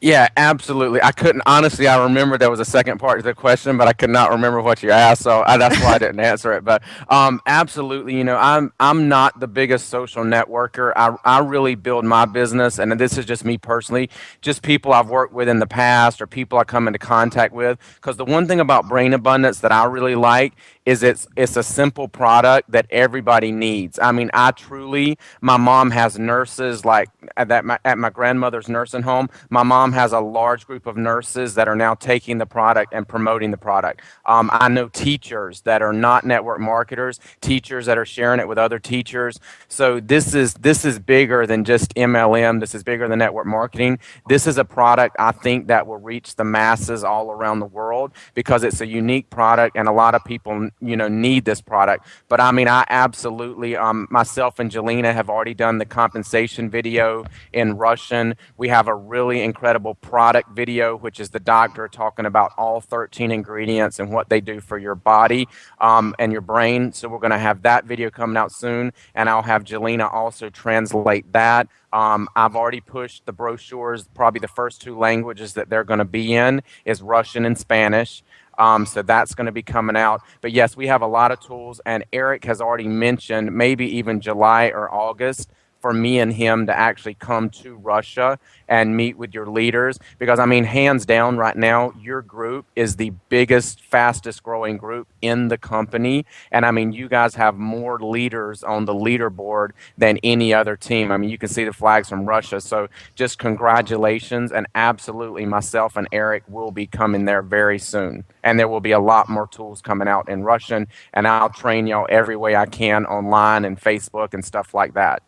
Yeah, absolutely. I couldn't honestly. I remember there was a second part to the question, but I could not remember what you asked, so I, that's why I didn't answer it. But um, absolutely, you know, I'm I'm not the biggest social networker. I I really build my business, and this is just me personally, just people I've worked with in the past or people I come into contact with. Because the one thing about Brain Abundance that I really like is it's it's a simple product that everybody needs. I mean, I truly, my mom has nurses like at that my, at my grandmother's nursing home. My mom has a large group of nurses that are now taking the product and promoting the product. Um, I know teachers that are not network marketers, teachers that are sharing it with other teachers. So this is this is bigger than just MLM. This is bigger than network marketing. This is a product I think that will reach the masses all around the world because it's a unique product and a lot of people you know need this product. But I mean, I absolutely um, myself and Jelena have already done the compensation video in Russian. We have a really incredible product video, which is the doctor talking about all 13 ingredients and what they do for your body um, and your brain. So we're going to have that video coming out soon, and I'll have Jelena also translate that. Um, I've already pushed the brochures. Probably the first two languages that they're going to be in is Russian and Spanish. Um, so that's going to be coming out. But yes, we have a lot of tools, and Eric has already mentioned maybe even July or August for me and him to actually come to Russia and meet with your leaders. Because I mean hands down right now your group is the biggest fastest growing group in the company. And I mean you guys have more leaders on the leaderboard than any other team. I mean you can see the flags from Russia. So just congratulations. And absolutely myself and Eric will be coming there very soon. And there will be a lot more tools coming out in Russian. And I'll train y'all every way I can online and Facebook and stuff like that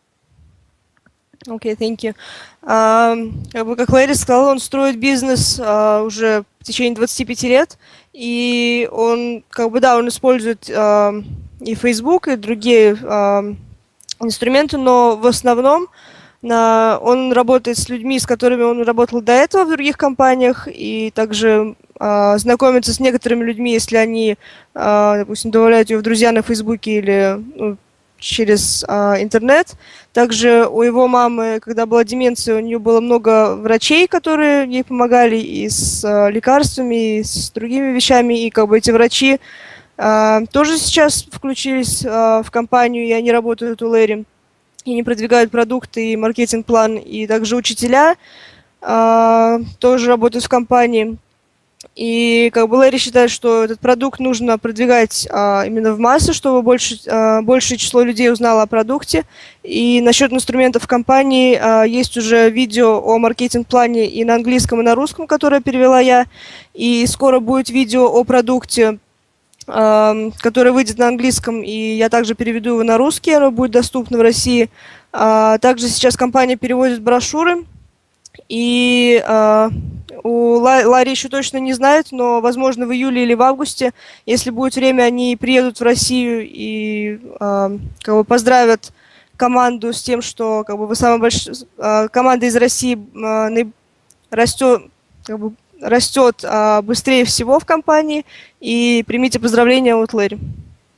Окей, thank you. Uh, как, бы, как Лэри сказал, он строит бизнес uh, уже в течение 25 лет, и он, как бы, да, он использует uh, и Facebook, и другие uh, инструменты, но в основном на, он работает с людьми, с которыми он работал до этого в других компаниях, и также э, знакомится с некоторыми людьми, если они, э, допустим, добавляют его в друзья на Фейсбуке или ну, через а, интернет. Также у его мамы, когда была деменция, у нее было много врачей, которые ей помогали и с а, лекарствами, и с другими вещами. И как бы эти врачи а, тоже сейчас включились а, в компанию, и они работают у Лэри. И они продвигают продукты и маркетинг-план. И также учителя а, тоже работают в компании. И как бы Лэри считает, что этот продукт нужно продвигать а, именно в массы, чтобы больше, а, большее число людей узнало о продукте. И насчет инструментов компании а, есть уже видео о маркетинг-плане и на английском, и на русском, которое перевела я. И скоро будет видео о продукте, а, которое выйдет на английском, и я также переведу его на русский, оно будет доступно в России. А, также сейчас компания переводит брошюры, и а, у Ларри еще точно не знает, но, возможно, в июле или в августе, если будет время, они приедут в Россию и э, как бы поздравят команду с тем, что как бы вы самая большая э, команда из России э, растет, как бы, растет э, быстрее всего в компании. И примите поздравления от Лэри.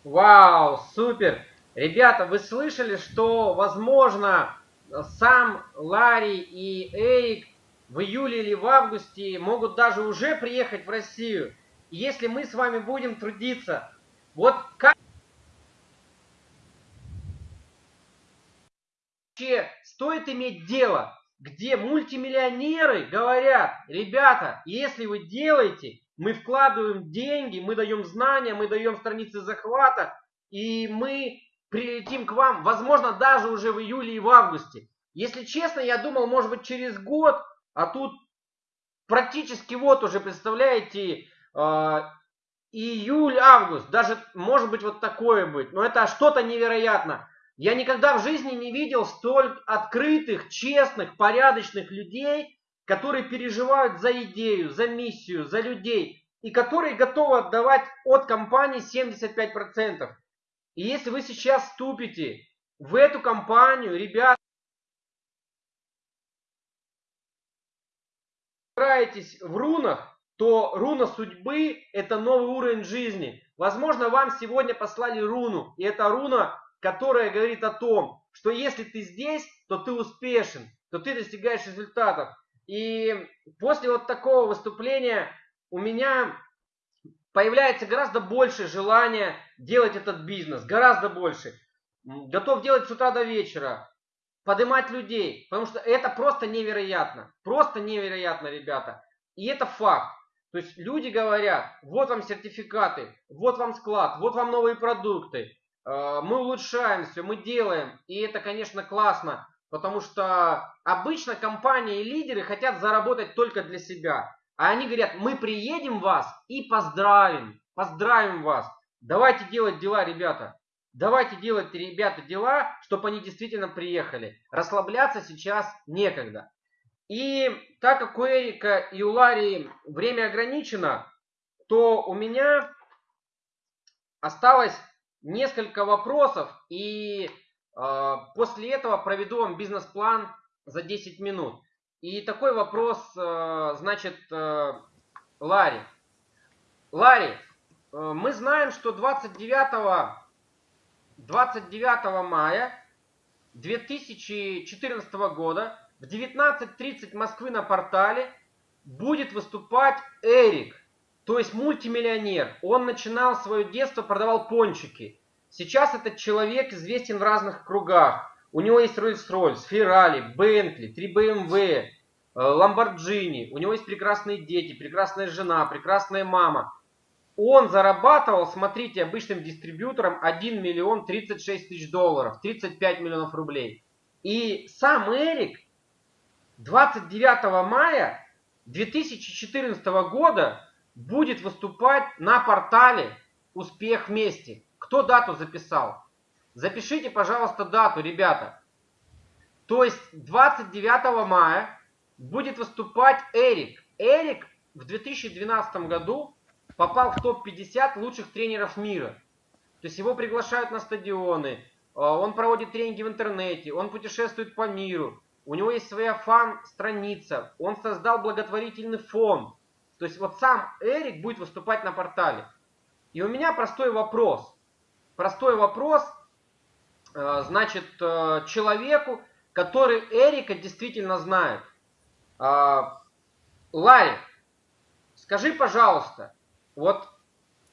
Вау, супер! Ребята, вы слышали, что, возможно, сам Ларри и Эрик в июле или в августе могут даже уже приехать в Россию. Если мы с вами будем трудиться, вот как вообще стоит иметь дело, где мультимиллионеры говорят, ребята, если вы делаете, мы вкладываем деньги, мы даем знания, мы даем страницы захвата, и мы прилетим к вам, возможно, даже уже в июле и в августе. Если честно, я думал, может быть, через год а тут практически вот уже, представляете, э, июль-август. Даже может быть вот такое быть. Но это что-то невероятно. Я никогда в жизни не видел столь открытых, честных, порядочных людей, которые переживают за идею, за миссию, за людей. И которые готовы отдавать от компании 75%. И если вы сейчас вступите в эту компанию, ребята, разбираетесь в рунах, то руна судьбы – это новый уровень жизни. Возможно, вам сегодня послали руну, и это руна, которая говорит о том, что если ты здесь, то ты успешен, то ты достигаешь результатов. И после вот такого выступления у меня появляется гораздо больше желания делать этот бизнес, гораздо больше. Готов делать с утра до вечера, поднимать людей, потому что это просто невероятно, просто невероятно, ребята. И это факт. То есть люди говорят, вот вам сертификаты, вот вам склад, вот вам новые продукты, э, мы улучшаем все, мы делаем. И это, конечно, классно, потому что обычно компании и лидеры хотят заработать только для себя. А они говорят, мы приедем вас и поздравим, поздравим вас. Давайте делать дела, ребята. Давайте делать, ребята, дела, чтобы они действительно приехали. Расслабляться сейчас некогда. И так как у Эрика и у Ларри время ограничено, то у меня осталось несколько вопросов. И э, после этого проведу вам бизнес-план за 10 минут. И такой вопрос, э, значит, э, Ларри. Ларри, э, мы знаем, что 29, 29 мая 2014 года в 19.30 Москвы на портале будет выступать Эрик, то есть мультимиллионер. Он начинал свое детство, продавал пончики. Сейчас этот человек известен в разных кругах. У него есть Rolls-Royce, Ferrari, Bentley, 3 BMW, Lamborghini. У него есть прекрасные дети, прекрасная жена, прекрасная мама. Он зарабатывал, смотрите, обычным дистрибьютором 1 миллион 36 тысяч долларов, 35 миллионов рублей. И сам Эрик 29 мая 2014 года будет выступать на портале «Успех вместе». Кто дату записал? Запишите, пожалуйста, дату, ребята. То есть 29 мая будет выступать Эрик. Эрик в 2012 году попал в топ-50 лучших тренеров мира. То есть его приглашают на стадионы, а, он проводит тренинги в интернете, он путешествует по миру. У него есть своя фан-страница. Он создал благотворительный фонд. То есть вот сам Эрик будет выступать на портале. И у меня простой вопрос. Простой вопрос, э, значит, э, человеку, который Эрика действительно знает. Э, Ларри, скажи, пожалуйста, вот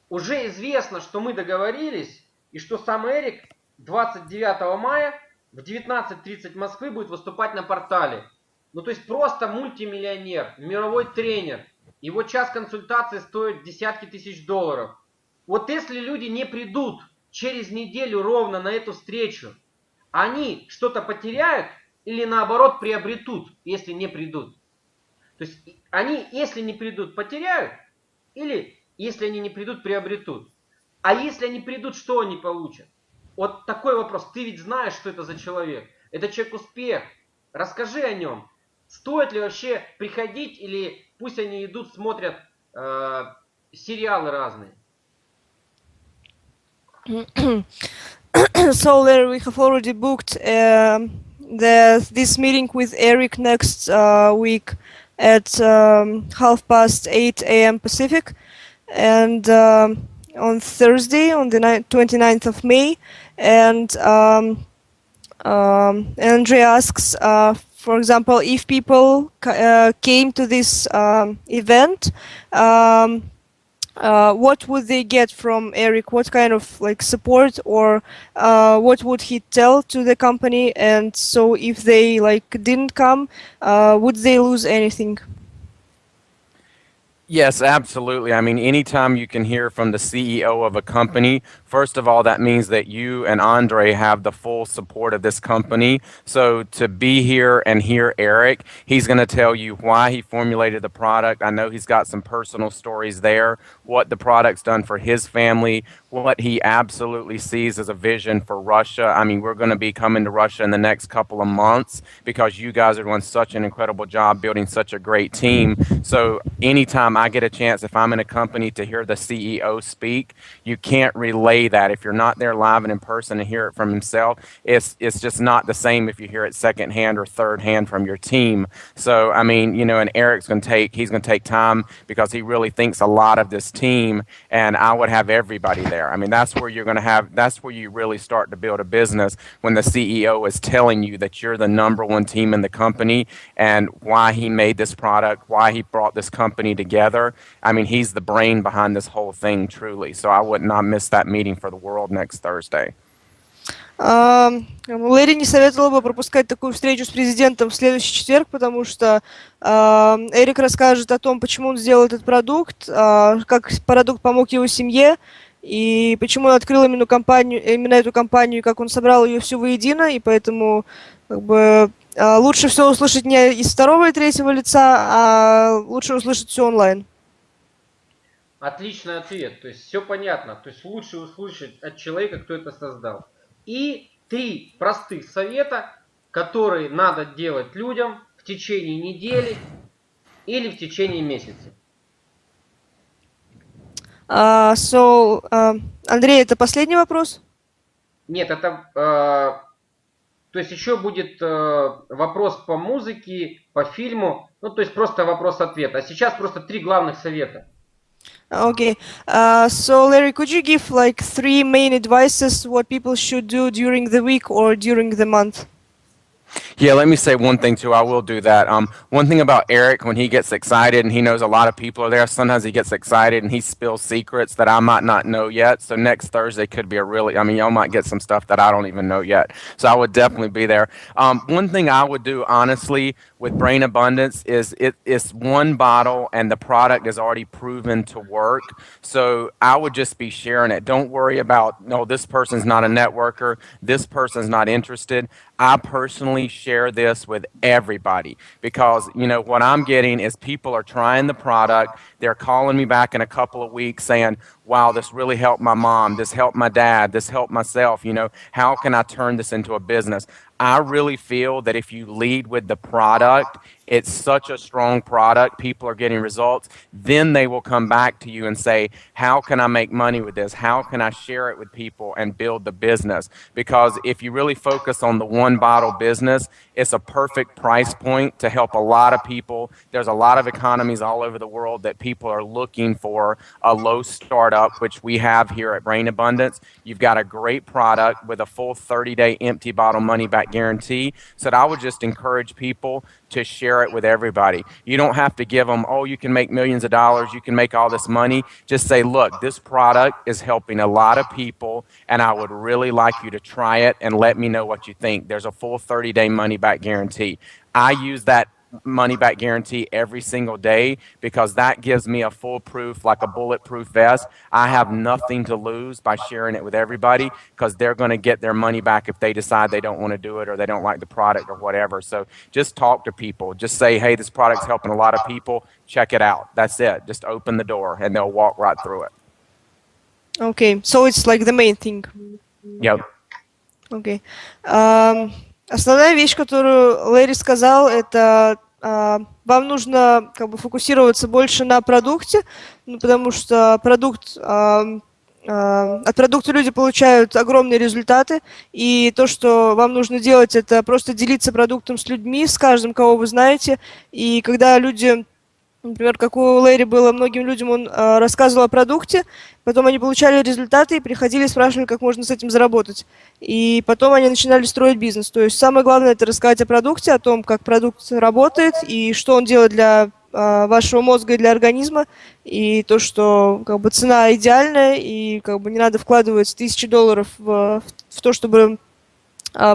уже известно, что мы договорились, и что сам Эрик 29 мая в 19.30 Москвы будет выступать на портале. Ну, то есть просто мультимиллионер, мировой тренер. Его час консультации стоит десятки тысяч долларов. Вот если люди не придут через неделю ровно на эту встречу, они что-то потеряют или наоборот приобретут, если не придут. То есть они, если не придут, потеряют, или если они не придут, приобретут. А если они придут, что они получат? Вот такой вопрос. Ты ведь знаешь, что это за человек. Это человек успех. Расскажи о нем. Стоит ли вообще приходить или пусть они идут, смотрят э, сериалы разные? so Larry, we have already booked uh, the, this meeting with Eric next uh, week at um, half past 8 a.m. Pacific. And um, on Thursday, on the 29th of May, and um, um, Andre asks, uh, for example, if people uh, came to this um, event, um, uh, what would they get from Eric? What kind of like support or uh, what would he tell to the company? And so if they like didn't come, uh, would they lose anything? Yes, absolutely. I mean, anytime you can hear from the CEO of a company, first of all, that means that you and Andre have the full support of this company. So to be here and hear Eric, he's going to tell you why he formulated the product. I know he's got some personal stories there, what the product's done for his family, what he absolutely sees as a vision for Russia. I mean, we're going to be coming to Russia in the next couple of months because you guys are doing such an incredible job building such a great team. So anytime I get a chance, if I'm in a company to hear the CEO speak, you can't that. If you're not there live and in person and hear it from himself, it's it's just not the same if you hear it secondhand or third hand from your team. So I mean, you know, and Eric's gonna take he's gonna take time because he really thinks a lot of this team and I would have everybody there. I mean that's where you're gonna have that's where you really start to build a business when the CEO is telling you that you're the number one team in the company and why he made this product, why he brought this company together. I mean, he's the brain behind this whole thing, truly. So I would not miss that meeting for the world next Thursday. А, Лэри не советовал бы пропускать такую встречу с президентом в следующий четверг, потому что а, Эрик расскажет о том, почему он сделал этот продукт, а, как продукт помог его семье, и почему он открыл именно, компанию, именно эту компанию, и как он собрал ее всю воедино, и поэтому как бы, лучше все услышать не из второго и третьего лица, а лучше услышать все онлайн. Отличный ответ. То есть все понятно. То есть лучше услышать от человека, кто это создал. И три простых совета, которые надо делать людям в течение недели или в течение месяца. Uh, so, uh, Андрей, это последний вопрос? Нет, это... Uh, то есть еще будет uh, вопрос по музыке, по фильму. Ну, то есть просто вопрос-ответ. А сейчас просто три главных совета. Okay, uh, so Larry, could you give like three main advices what people should do during the week or during the month? Yeah, let me say one thing too. I will do that. Um, one thing about Eric, when he gets excited and he knows a lot of people are there, sometimes he gets excited and he spills secrets that I might not know yet. So next Thursday could be a really, I mean, y'all might get some stuff that I don't even know yet. So I would definitely be there. Um, one thing I would do, honestly, with Brain Abundance is it, it's one bottle and the product is already proven to work. So I would just be sharing it. Don't worry about, no, this person's not a networker. This person's not interested. I personally share this with everybody because, you know, what I'm getting is people are trying the product. They're calling me back in a couple of weeks saying, wow, this really helped my mom. This helped my dad. This helped myself. You know, how can I turn this into a business? I really feel that if you lead with the product, it's such a strong product, people are getting results, then they will come back to you and say, How can I make money with this? How can I share it with people and build the business? Because if you really focus on the one bottle business, it's a perfect price point to help a lot of people. There's a lot of economies all over the world that people are looking for a low startup, which we have here at Brain Abundance. You've got a great product with a full 30 day empty bottle money back guarantee. So I would just encourage people to share it with everybody. You don't have to give them, oh, you can make millions of dollars, you can make all this money. Just say, look, this product is helping a lot of people, and I would really like you to try it and let me know what you think. There's a full 30 day money back guarantee. I use that money back guarantee every single day because that gives me a foolproof, like a bulletproof vest. I have nothing to lose by sharing it with everybody because they're going to get their money back if they decide they don't want to do it or they don't like the product or whatever. So just talk to people. Just say, hey, this product's helping a lot of people. Check it out. That's it. Just open the door and they'll walk right through it. Okay, so it's like the main thing. Yep. Okay. Um, Основная вещь, которую Лэри сказал, это э, вам нужно как бы фокусироваться больше на продукте, ну, потому что продукт э, от продукта люди получают огромные результаты, и то, что вам нужно делать, это просто делиться продуктом с людьми, с каждым, кого вы знаете, и когда люди Например, как у Лэри было многим людям, он э, рассказывал о продукте, потом они получали результаты и приходили и спрашивали, как можно с этим заработать. И потом они начинали строить бизнес. То есть самое главное это рассказать о продукте, о том, как продукт работает и что он делает для э, вашего мозга и для организма, и то, что как бы цена идеальная, и как бы не надо вкладывать тысячи долларов в, в то, чтобы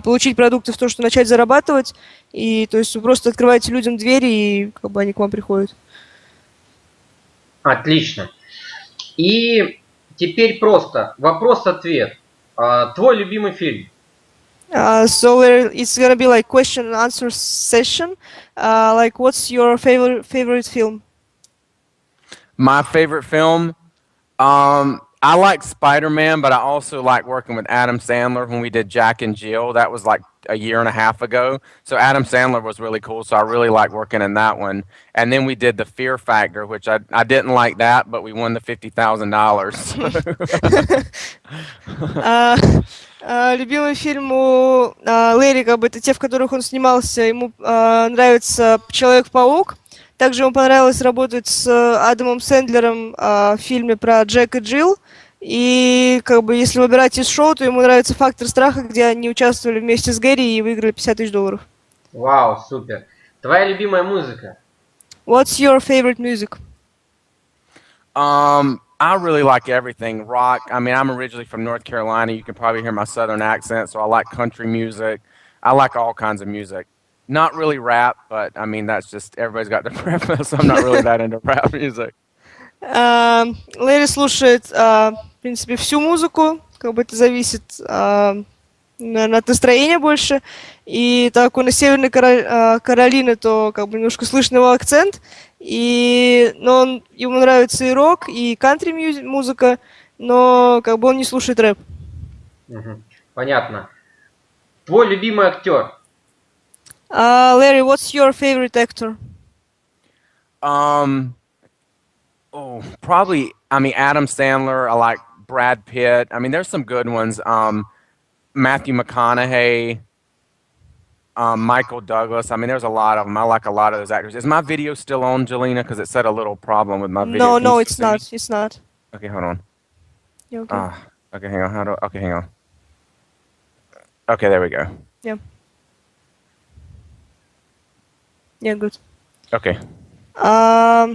получить продукты, в то, что начать зарабатывать. И то есть вы просто открываете людям двери, и как бы они к вам приходят. Отлично. И теперь просто вопрос-ответ. Uh, твой любимый фильм? Uh, so it's gonna be like question and answer session. Uh, like, what's your favorite favorite film? My favorite film, um, I like Spider Man, but I also like working with Adam Sandler when we did Jack and Jill. That was like a year and a half ago. So Adam Sandler was really cool. So I really like working in that one. And then we did the Fear Factor, which I, I didn't like that, but we won the fifty thousand dollars. [LAUGHS] Любимый фильм у Лэри, как бы это те, в которых он снимался. Ему нравится Человек-паук. Также ему понравилось работать с Адамом Сэндлером в фильме про Джек и Джилл. И как бы если выбирать из шоу, то ему нравится фактор страха, где они участвовали вместе с Гэри и выиграли 50 тысяч долларов. Вау, супер. Твоя любимая музыка? What's your favorite music? Um, I really like everything. Rock. I mean, I'm originally from North Carolina. You can probably hear my southern accent, so I like country music. I like all kinds of music. Not really rap, but I mean that's just everybody's got their [LAUGHS] preference. I'm not really that into rap [LAUGHS] music. А, Лэри слушает, а, в принципе, всю музыку, как бы это зависит, а, наверное, от настроения больше. И так он из Северной а, Каролины, то как бы немножко слышно его акцент. И, но он, ему нравится и рок, и кантри музыка, но как бы он не слушает рэп. Понятно. Твой любимый актер? Uh, Larry, what's your favorite actor? Um, oh, probably. I mean, Adam Sandler. I like Brad Pitt. I mean, there's some good ones. Um, Matthew McConaughey. Um, Michael Douglas. I mean, there's a lot of them. I like a lot of those actors. Is my video still on, Jelena? Because it said a little problem with my video. No, Can no, it's not. Me? It's not. Okay, hold on. You okay? Uh, okay, hang on. How do? Okay, hang on. Okay, there we go. Yeah. good. Okay. А,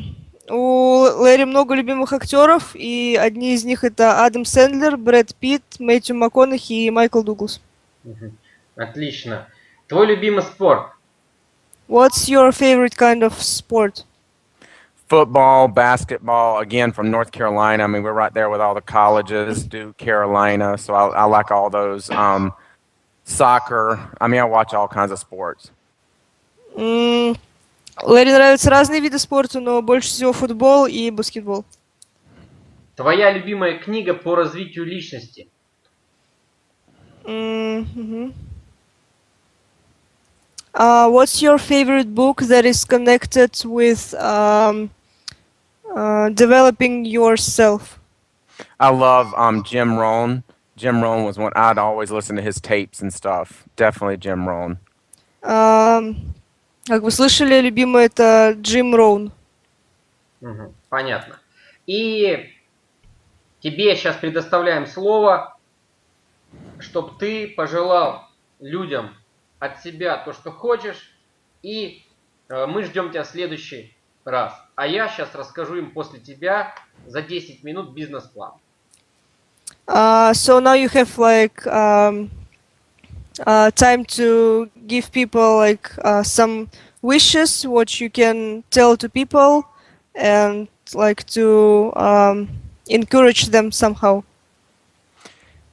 у Лэри много любимых актеров, и одни из них это Адам Сэндлер, Брэд Питт, Мэтью МакКонахи и Майкл Дуглас. Мгм. Отлично. Твой любимый спорт? What's your favorite kind of sport? football, basketball, again from North Carolina. I mean, we're right there with all the colleges, Duke, Carolina. So I, I like all those. Um, soccer. I mean, I watch all kinds of sports. Лэри нравятся разные виды спорта, но больше всего футбол и баскетбол. Твоя любимая книга по развитию личности? М, мгм. Uh, what's your favorite book that is connected with um, uh, developing yourself? I love um, Jim Rohn. Jim Rohn was one I'd always listen to his tapes and stuff. Definitely Jim Rohn. Ам, Как вы слышали, любимый это Джим Роун. Мгм. Понятно. И тебе сейчас предоставляем слово, чтобы ты пожелал людям от себя то, что хочешь, и э, мы ждем тебя в следующий раз. А я сейчас расскажу им после тебя за 10 минут бизнес-план. Uh, so now you have like um, uh, time to give people like uh, some wishes, what you can tell to people, and like to um, encourage them somehow.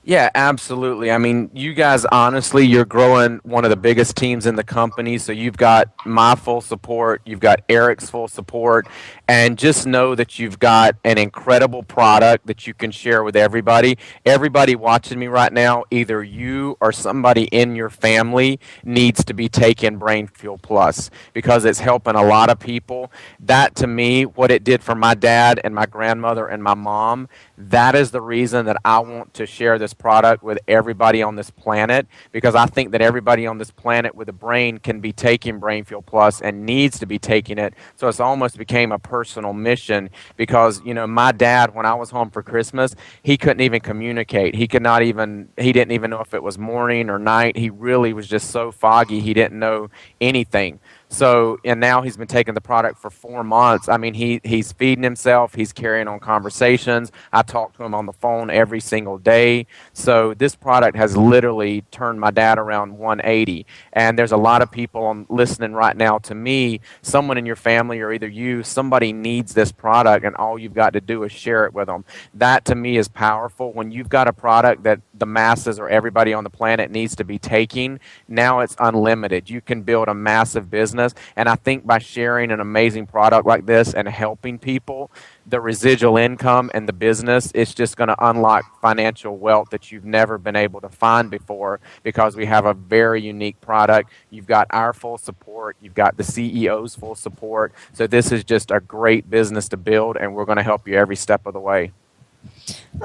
Yeah, absolutely. I mean, you guys, honestly, you're growing one of the biggest teams in the company. So you've got my full support, you've got Eric's full support, and just know that you've got an incredible product that you can share with everybody. Everybody watching me right now, either you or somebody in your family needs to be taking Brain Fuel Plus because it's helping a lot of people. That to me, what it did for my dad and my grandmother and my mom, that is the reason that I want to share this product with everybody on this planet because I think that everybody on this planet with a brain can be taking Brain Fuel Plus and needs to be taking it. So it's almost became a personal mission because, you know, my dad, when I was home for Christmas, he couldn't even communicate. He could not even, he didn't even know if it was morning or night. He really was just so foggy, he didn't know anything. So, and now he's been taking the product for four months. I mean, he he's feeding himself. He's carrying on conversations. I talk to him on the phone every single day. So this product has literally turned my dad around 180. And there's a lot of people listening right now to me. Someone in your family or either you, somebody needs this product, and all you've got to do is share it with them. That to me is powerful. When you've got a product that the masses or everybody on the planet needs to be taking, now it's unlimited. You can build a massive business. And I think by sharing an amazing product like this and helping people, the residual income and the business, it's just going to unlock financial wealth that you've never been able to find before because we have a very unique product. You've got our full support, you've got the CEO's full support. So this is just a great business to build, and we're going to help you every step of the way.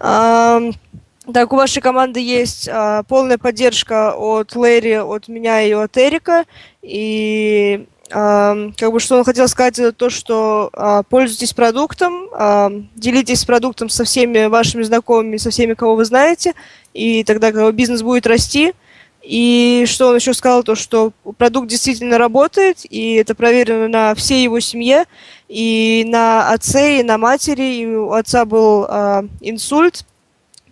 Ам, Так, у вашей команды есть а, полная поддержка от Лэри, от меня и от Эрика. И ам, как бы что он хотел сказать, это то, что а, пользуйтесь продуктом, ам, делитесь продуктом со всеми вашими знакомыми, со всеми, кого вы знаете, и тогда как бизнес будет расти. И что он еще сказал, то что продукт действительно работает, и это проверено на всей его семье, и на отце, и на матери, и у отца был э, инсульт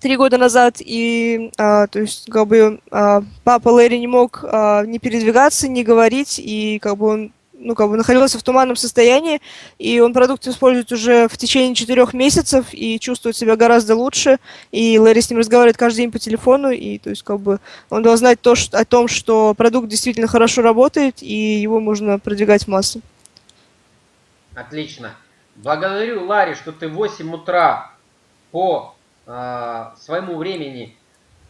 три года назад, и э, то есть как бы э, папа Лэри не мог э, ни передвигаться, ни говорить, и как бы он ну, как бы находился в туманном состоянии, и он продукт использует уже в течение четырех месяцев и чувствует себя гораздо лучше. И Лэри с ним разговаривает каждый день по телефону, и то есть как бы он должен знать то, что, о том, что продукт действительно хорошо работает, и его можно продвигать в массы. Отлично. Благодарю, Ларри, что ты в 8 утра по своему времени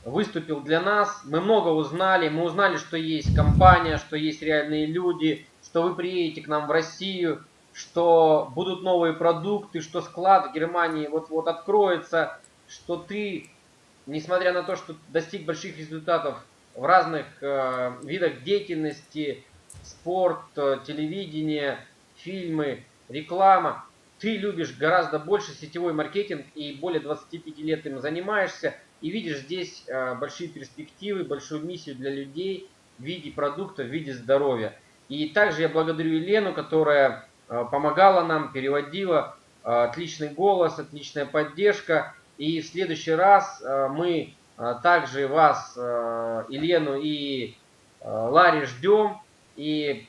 выступил для нас. Мы много узнали. Мы узнали, что есть компания, что есть реальные люди, что вы приедете к нам в Россию, что будут новые продукты, что склад в Германии вот-вот откроется, что ты, несмотря на то, что достиг больших результатов в разных э, видах деятельности, спорт, э, телевидение, фильмы, реклама, ты любишь гораздо больше сетевой маркетинг и более 25 лет им занимаешься и видишь здесь э, большие перспективы, большую миссию для людей в виде продукта, в виде здоровья. И также я благодарю Елену, которая э, помогала нам, переводила. Э, отличный голос, отличная поддержка. И в следующий раз мы также вас, Елену и Ларри ждем. И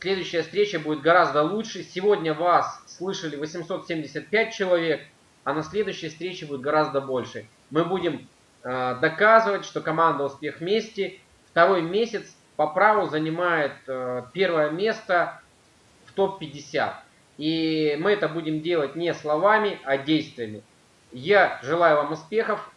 следующая встреча будет гораздо лучше. Сегодня вас слышали 875 человек, а на следующей встрече будет гораздо больше. Мы будем доказывать, что команда «Успех вместе» второй месяц по праву занимает э, первое место в топ-50. И мы это будем делать не словами, а действиями. Я желаю вам успехов,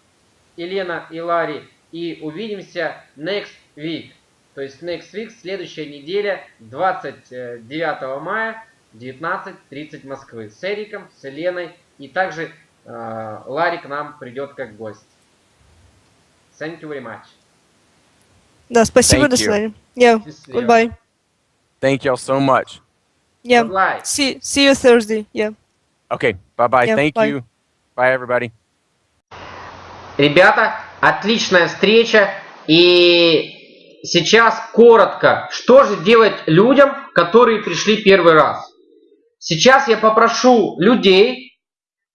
Елена и Ларри, и увидимся next week. То есть next week, следующая неделя, 29 мая, 19.30 Москвы. С Эриком, с Еленой, и также э, Ларри к нам придет как гость. Thank you very much. Да, спасибо, до свидания. Yeah, goodbye. Thank y'all so much. Yeah, see, see you Thursday, yeah. Okay, bye-bye, yeah, thank bye. you. Bye, everybody. Ребята, отличная встреча. И сейчас коротко, что же делать людям, которые пришли первый раз. Сейчас я попрошу людей,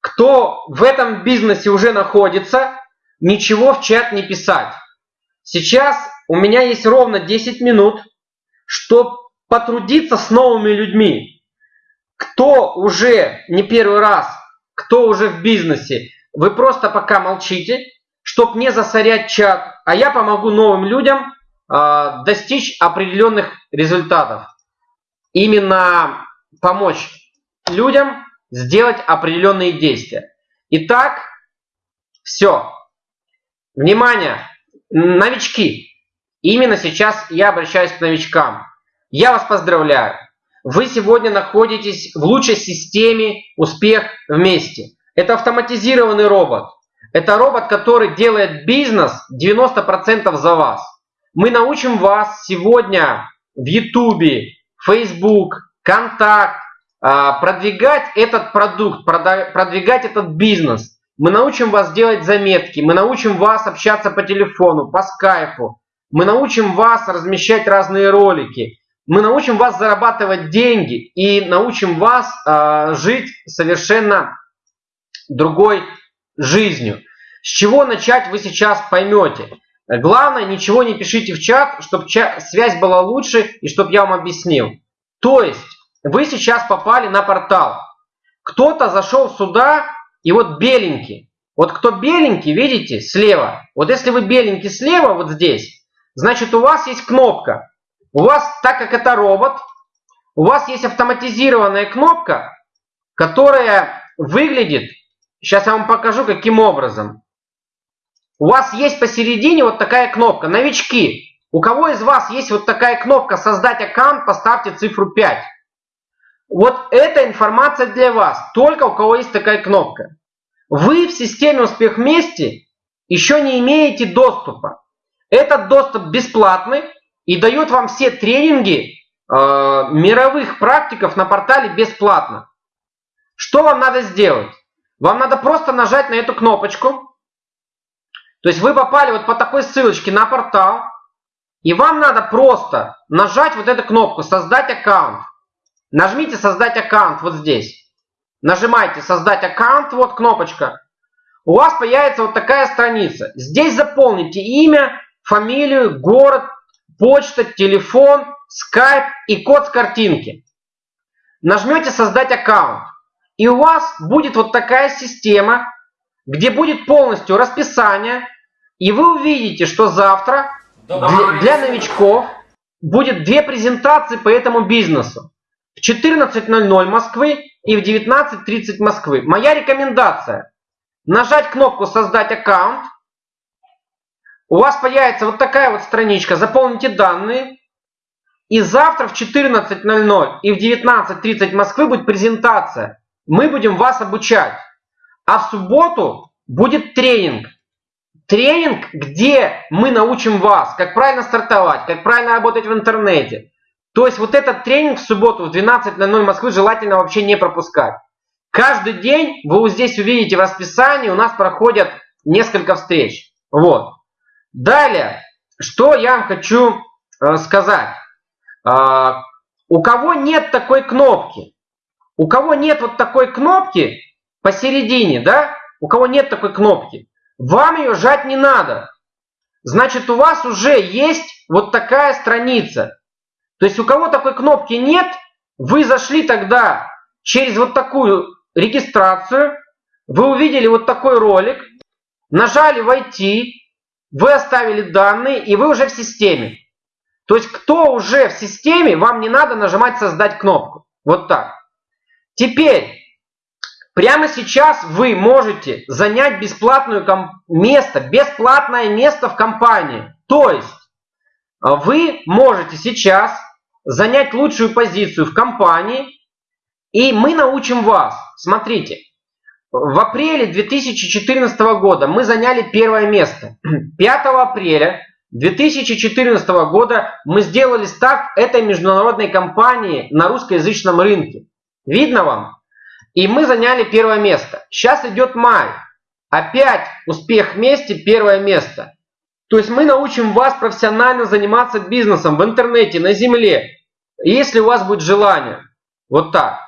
кто в этом бизнесе уже находится, ничего в чат не писать. Сейчас у меня есть ровно 10 минут, чтобы потрудиться с новыми людьми. Кто уже не первый раз, кто уже в бизнесе, вы просто пока молчите, чтобы не засорять чат, а я помогу новым людям э, достичь определенных результатов. Именно помочь людям сделать определенные действия. Итак, все. Внимание, новички. Именно сейчас я обращаюсь к новичкам. Я вас поздравляю. Вы сегодня находитесь в лучшей системе «Успех вместе». Это автоматизированный робот. Это робот, который делает бизнес 90% за вас. Мы научим вас сегодня в YouTube, Facebook, Контакт а, продвигать этот продукт, продвигать этот бизнес. Мы научим вас делать заметки, мы научим вас общаться по телефону, по скайпу, мы научим вас размещать разные ролики. Мы научим вас зарабатывать деньги и научим вас э, жить совершенно другой жизнью. С чего начать вы сейчас поймете. Главное, ничего не пишите в чат, чтобы связь была лучше и чтобы я вам объяснил. То есть, вы сейчас попали на портал. Кто-то зашел сюда, и вот беленький. Вот кто беленький, видите, слева. Вот если вы беленький слева, вот здесь, Значит, у вас есть кнопка. У вас, так как это робот, у вас есть автоматизированная кнопка, которая выглядит, сейчас я вам покажу, каким образом. У вас есть посередине вот такая кнопка. Новички, у кого из вас есть вот такая кнопка «Создать аккаунт», поставьте цифру 5. Вот эта информация для вас, только у кого есть такая кнопка. Вы в системе «Успех вместе» еще не имеете доступа. Этот доступ бесплатный и дает вам все тренинги э, мировых практиков на портале бесплатно. Что вам надо сделать? Вам надо просто нажать на эту кнопочку. То есть вы попали вот по такой ссылочке на портал. И вам надо просто нажать вот эту кнопку «Создать аккаунт». Нажмите «Создать аккаунт» вот здесь. Нажимайте «Создать аккаунт», вот кнопочка. У вас появится вот такая страница. Здесь заполните имя, фамилию, город, почта, телефон, скайп и код с картинки. Нажмете «Создать аккаунт». И у вас будет вот такая система, где будет полностью расписание, и вы увидите, что завтра для, для новичков будет две презентации по этому бизнесу. В 14.00 Москвы и в 19.30 Москвы. Моя рекомендация. Нажать кнопку «Создать аккаунт». У вас появится вот такая вот страничка. Заполните данные. И завтра в 14.00 и в 19.30 Москвы будет презентация. Мы будем вас обучать. А в субботу будет тренинг. Тренинг, где мы научим вас, как правильно стартовать, как правильно работать в интернете. То есть вот этот тренинг в субботу в 12.00 Москвы желательно вообще не пропускать. Каждый день вы вот здесь увидите в расписании, у нас проходят несколько встреч. Вот. Далее, что я вам хочу э, сказать. Э, у кого нет такой кнопки, у кого нет вот такой кнопки посередине, да, у кого нет такой кнопки, вам ее жать не надо. Значит, у вас уже есть вот такая страница. То есть у кого такой кнопки нет, вы зашли тогда через вот такую регистрацию, вы увидели вот такой ролик, нажали «Войти», вы оставили данные, и вы уже в системе. То есть кто уже в системе, вам не надо нажимать «Создать кнопку». Вот так. Теперь, прямо сейчас вы можете занять бесплатное место, бесплатное место в компании. То есть, а, вы можете сейчас занять лучшую позицию в компании, и мы научим вас. Смотрите, в апреле 2014 года мы заняли первое место. [CLEARS THROAT] 5 апреля 2014 года мы сделали старт этой международной компании на русскоязычном рынке. Видно вам? И мы заняли первое место. Сейчас идет май. Опять успех вместе, первое место. То есть мы научим вас профессионально заниматься бизнесом в интернете, на земле. Если у вас будет желание. Вот так.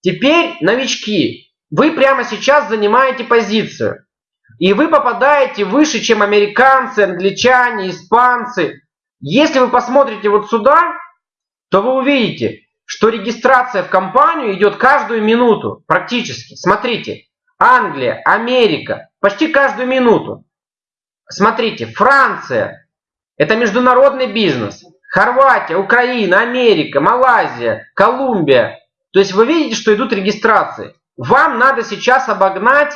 Теперь, новички, вы прямо сейчас занимаете позицию. И вы попадаете выше, чем американцы, англичане, испанцы. Если вы посмотрите вот сюда, то вы увидите, что регистрация в компанию идет каждую минуту, практически. Смотрите, Англия, Америка, почти каждую минуту. Смотрите, Франция, это международный бизнес. Хорватия, Украина, Америка, Малайзия, Колумбия. То есть вы видите, что идут регистрации. Вам надо сейчас обогнать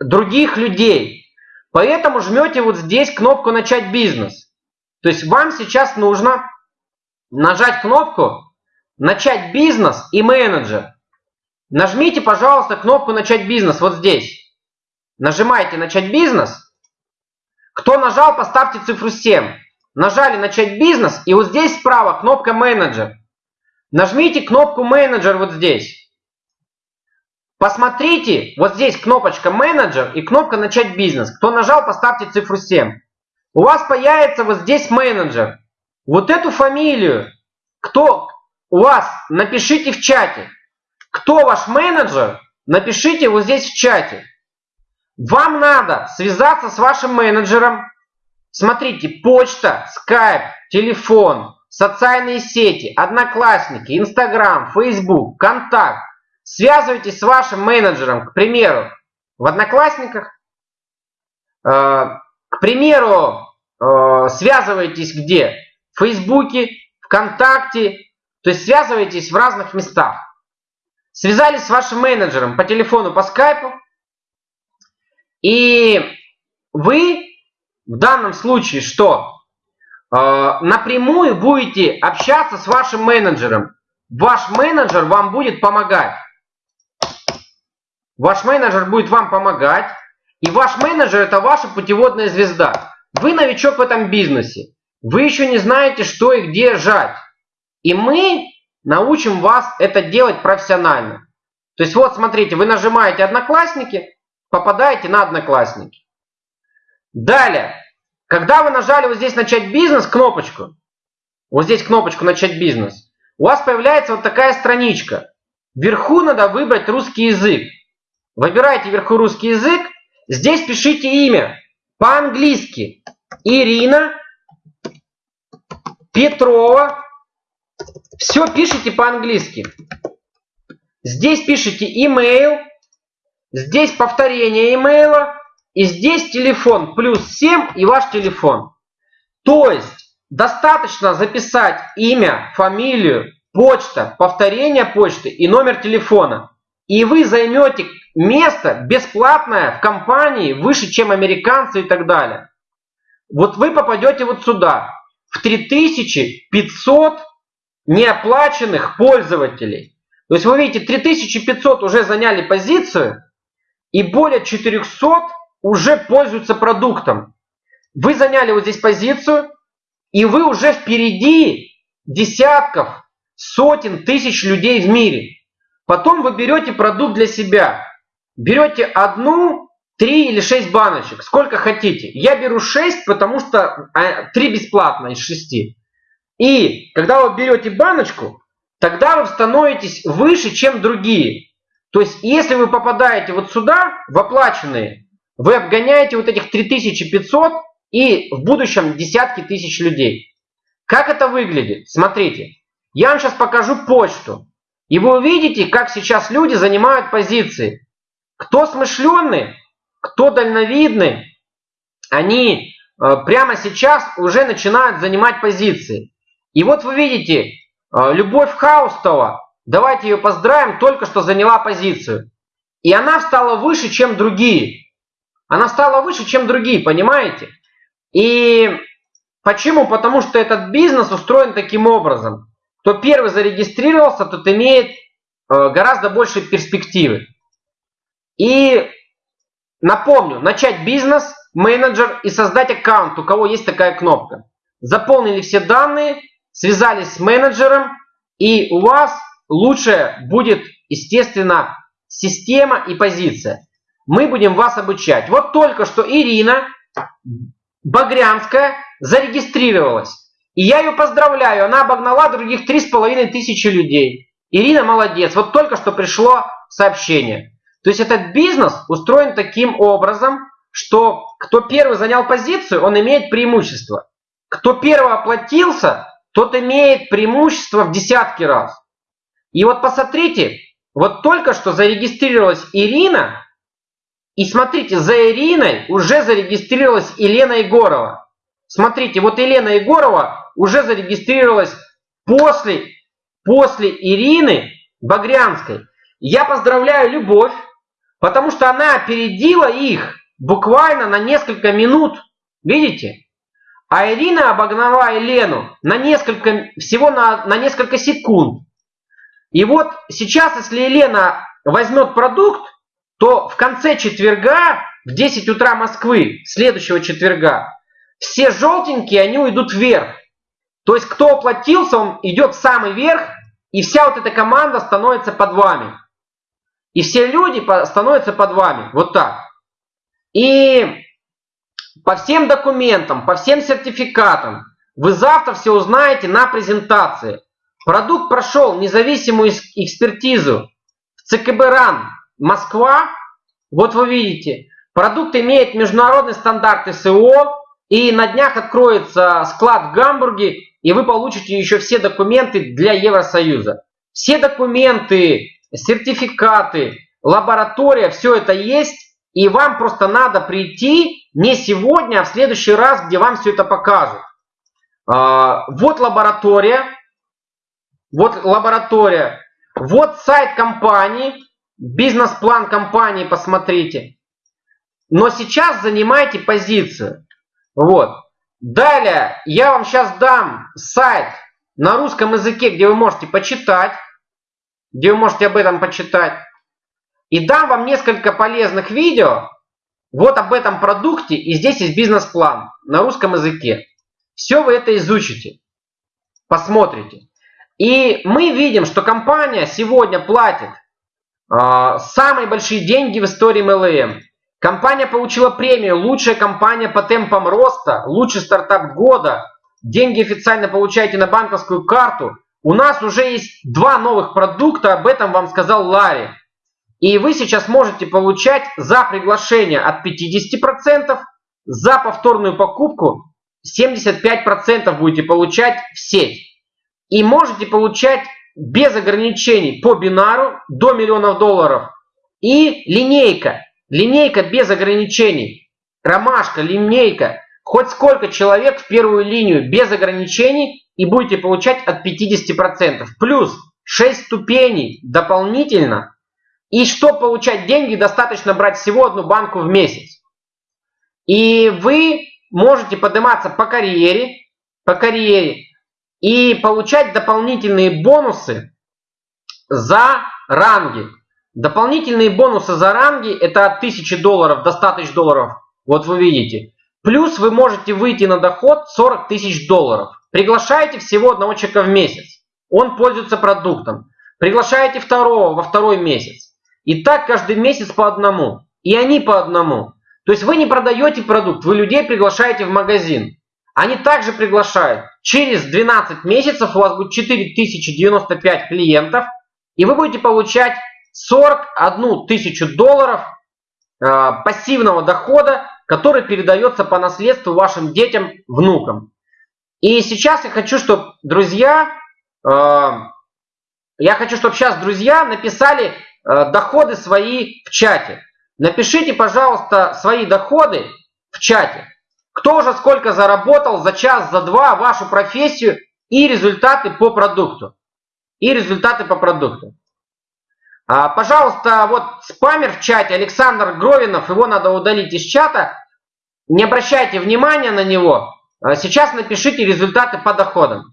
других людей. Поэтому жмете вот здесь кнопку «Начать бизнес». То есть вам сейчас нужно нажать кнопку «Начать бизнес» и «Менеджер». Нажмите, пожалуйста, кнопку «Начать бизнес» вот здесь. Нажимайте «Начать бизнес». Кто нажал, поставьте цифру 7. Нажали «Начать бизнес» и вот здесь справа кнопка «Менеджер». Нажмите кнопку «Менеджер» вот здесь. Посмотрите, вот здесь кнопочка «Менеджер» и кнопка «Начать бизнес». Кто нажал, поставьте цифру 7. У вас появится вот здесь «Менеджер». Вот эту фамилию, кто у вас, напишите в чате. Кто ваш менеджер, напишите вот здесь в чате. Вам надо связаться с вашим менеджером. Смотрите, почта, скайп, телефон, социальные сети, одноклассники, инстаграм, фейсбук, контакт. Связывайтесь с вашим менеджером, к примеру, в одноклассниках. Э, к примеру, э, связывайтесь где? в Фейсбуке, ВКонтакте, то есть связываетесь в разных местах. Связались с вашим менеджером по телефону, по скайпу, и вы в данном случае что? Э, напрямую будете общаться с вашим менеджером. Ваш менеджер вам будет помогать. Ваш менеджер будет вам помогать. И ваш менеджер это ваша путеводная звезда. Вы новичок в этом бизнесе. Вы еще не знаете, что и где жать. И мы научим вас это делать профессионально. То есть вот смотрите, вы нажимаете «Одноклассники», попадаете на «Одноклассники». Далее, Когда вы нажали вот здесь «Начать бизнес» кнопочку, вот здесь кнопочку «Начать бизнес», у вас появляется вот такая страничка. Вверху надо выбрать русский язык. Выбираете вверху русский язык, здесь пишите имя по-английски. Ирина Петрова. Все пишите по-английски. Здесь пишите email, здесь повторение имейла, и здесь телефон плюс 7 и ваш телефон. То есть достаточно записать имя, фамилию, почта, повторение почты и номер телефона. И вы займете место бесплатное в компании выше, чем американцы и так далее. Вот вы попадете вот сюда, в 3500 неоплаченных пользователей. То есть вы видите, 3500 уже заняли позицию, и более 400 уже пользуются продуктом. Вы заняли вот здесь позицию, и вы уже впереди десятков, сотен тысяч людей в мире. Потом вы берете продукт для себя. Берете одну, три или шесть баночек, сколько хотите. Я беру шесть, потому что а, три бесплатно из шести. И когда вы берете баночку, тогда вы становитесь выше, чем другие. То есть, если вы попадаете вот сюда, в оплаченные, вы обгоняете вот этих 3500 и в будущем десятки тысяч людей. Как это выглядит? Смотрите, я вам сейчас покажу почту. И вы увидите, как сейчас люди занимают позиции. Кто смышленный, кто дальновидный, они э, прямо сейчас уже начинают занимать позиции. И вот вы видите, э, Любовь Хаустова, давайте ее поздравим, только что заняла позицию. И она стала выше, чем другие. Она стала выше, чем другие, понимаете? И почему? Потому что этот бизнес устроен таким образом. Кто первый зарегистрировался, тот имеет э, гораздо больше перспективы. И напомню, начать бизнес, менеджер и создать аккаунт, у кого есть такая кнопка. Заполнили все данные, связались с менеджером, и у вас лучше будет, естественно, система и позиция. Мы будем вас обучать. Вот только что Ирина Багрянская зарегистрировалась. И я ее поздравляю, она обогнала других три с половиной тысячи людей. Ирина молодец, вот только что пришло сообщение. То есть этот бизнес устроен таким образом, что кто первый занял позицию, он имеет преимущество. Кто первый оплатился, тот имеет преимущество в десятки раз. И вот посмотрите, вот только что зарегистрировалась Ирина, и смотрите, за Ириной уже зарегистрировалась Елена Егорова. Смотрите, вот Елена Егорова уже зарегистрировалась после, после Ирины Багрянской. Я поздравляю Любовь, потому что она опередила их буквально на несколько минут. Видите? А Ирина обогнала Елену на несколько, всего на, на несколько секунд. И вот сейчас, если Елена возьмет продукт, то в конце четверга, в 10 утра Москвы, следующего четверга, все желтенькие, они уйдут вверх. То есть, кто оплатился, он идет в самый верх, и вся вот эта команда становится под вами. И все люди становятся под вами. Вот так. И по всем документам, по всем сертификатам вы завтра все узнаете на презентации. Продукт прошел независимую экспертизу в ЦКБ РАН Москва. Вот вы видите, продукт имеет международный стандарт СО, и на днях откроется склад в Гамбурге, и вы получите еще все документы для Евросоюза. Все документы, сертификаты, лаборатория, все это есть. И вам просто надо прийти не сегодня, а в следующий раз, где вам все это покажут. А, вот лаборатория. Вот лаборатория. Вот сайт компании. Бизнес-план компании посмотрите. Но сейчас занимайте позицию. Вот. Далее я вам сейчас дам сайт на русском языке, где вы можете почитать, где вы можете об этом почитать. И дам вам несколько полезных видео вот об этом продукте. И здесь есть бизнес-план на русском языке. Все вы это изучите, посмотрите. И мы видим, что компания сегодня платит самые большие деньги в истории MLM. Компания получила премию «Лучшая компания по темпам роста», «Лучший стартап года». Деньги официально получаете на банковскую карту. У нас уже есть два новых продукта, об этом вам сказал Ларри. И вы сейчас можете получать за приглашение от 50%, за повторную покупку 75% будете получать в сеть. И можете получать без ограничений по бинару до миллионов долларов. И линейка. Линейка без ограничений. Ромашка, линейка. Хоть сколько человек в первую линию без ограничений и будете получать от 50%. Плюс 6 ступеней дополнительно. И чтобы получать деньги, достаточно брать всего одну банку в месяц. И вы можете подниматься по карьере, по карьере и получать дополнительные бонусы за ранги. Дополнительные бонусы за ранги это от 1000 долларов до 100 тысяч долларов. Вот вы видите. Плюс вы можете выйти на доход 40 тысяч долларов. Приглашаете всего одного человека в месяц. Он пользуется продуктом. Приглашаете второго во второй месяц. И так каждый месяц по одному. И они по одному. То есть вы не продаете продукт, вы людей приглашаете в магазин. Они также приглашают. Через 12 месяцев у вас будет 4095 клиентов, и вы будете получать 41 тысячу долларов э, пассивного дохода, который передается по наследству вашим детям, внукам. И сейчас я хочу, чтобы друзья, э, я хочу, чтобы сейчас друзья написали э, доходы свои в чате. Напишите, пожалуйста, свои доходы в чате. Кто же сколько заработал за час, за два, вашу профессию и результаты по продукту. И результаты по продукту. А, пожалуйста, вот спамер в чате Александр Гровинов, его надо удалить из чата. Не обращайте внимания на него. А, сейчас напишите результаты по доходам.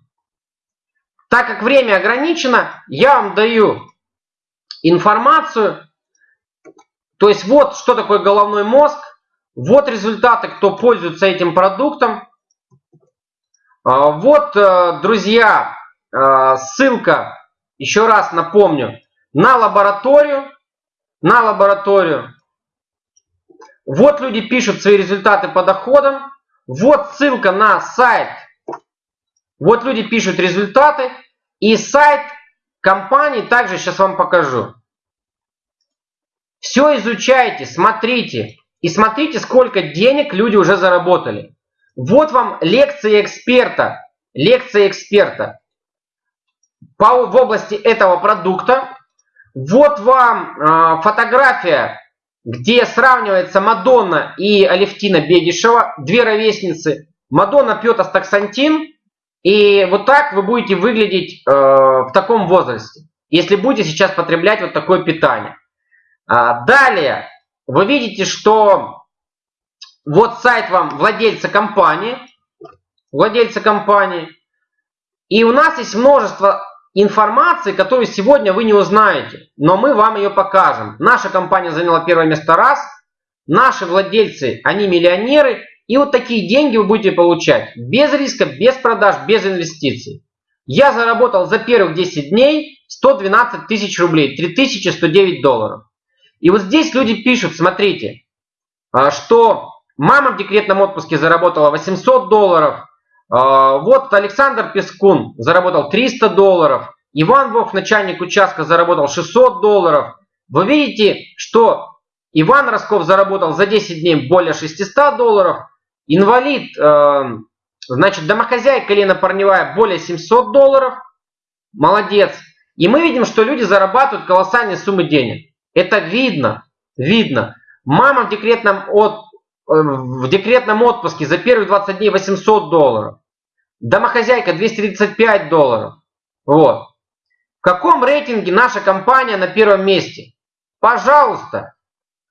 Так как время ограничено, я вам даю информацию, то есть вот что такое головной мозг, вот результаты, кто пользуется этим продуктом. А, вот, э, друзья, э, ссылка, еще раз напомню, на лабораторию. На лабораторию. Вот люди пишут свои результаты по доходам. Вот ссылка на сайт. Вот люди пишут результаты. И сайт компании также сейчас вам покажу. Все изучайте, смотрите. И смотрите, сколько денег люди уже заработали. Вот вам лекция эксперта. Лекция эксперта по, в области этого продукта. Вот вам э, фотография, где сравнивается Мадонна и Алевтина Бегишева, две ровесницы. Мадонна пьет астаксантин, и вот так вы будете выглядеть э, в таком возрасте, если будете сейчас потреблять вот такое питание. А, далее, вы видите, что вот сайт вам владельца компании, владельца компании, и у нас есть множество информации, которую сегодня вы не узнаете, но мы вам ее покажем. Наша компания заняла первое место раз, наши владельцы, они миллионеры, и вот такие деньги вы будете получать без риска, без продаж, без инвестиций. Я заработал за первых 10 дней 112 тысяч рублей, 3109 долларов. И вот здесь люди пишут, смотрите, а, что мама в декретном отпуске заработала 800 долларов, а, вот Александр Пескун заработал 300 долларов, Иван Вов, начальник участка, заработал 600 долларов. Вы видите, что Иван Росков заработал за 10 дней более 600 долларов, инвалид, а, значит, домохозяйка Лена Парневая более 700 долларов, молодец. И мы видим, что люди зарабатывают колоссальные суммы денег. Это видно, видно. Мама в декретном, от, э, в декретном отпуске за первые 20 дней 800 долларов. Домохозяйка 235 долларов. Вот. В каком рейтинге наша компания на первом месте? Пожалуйста.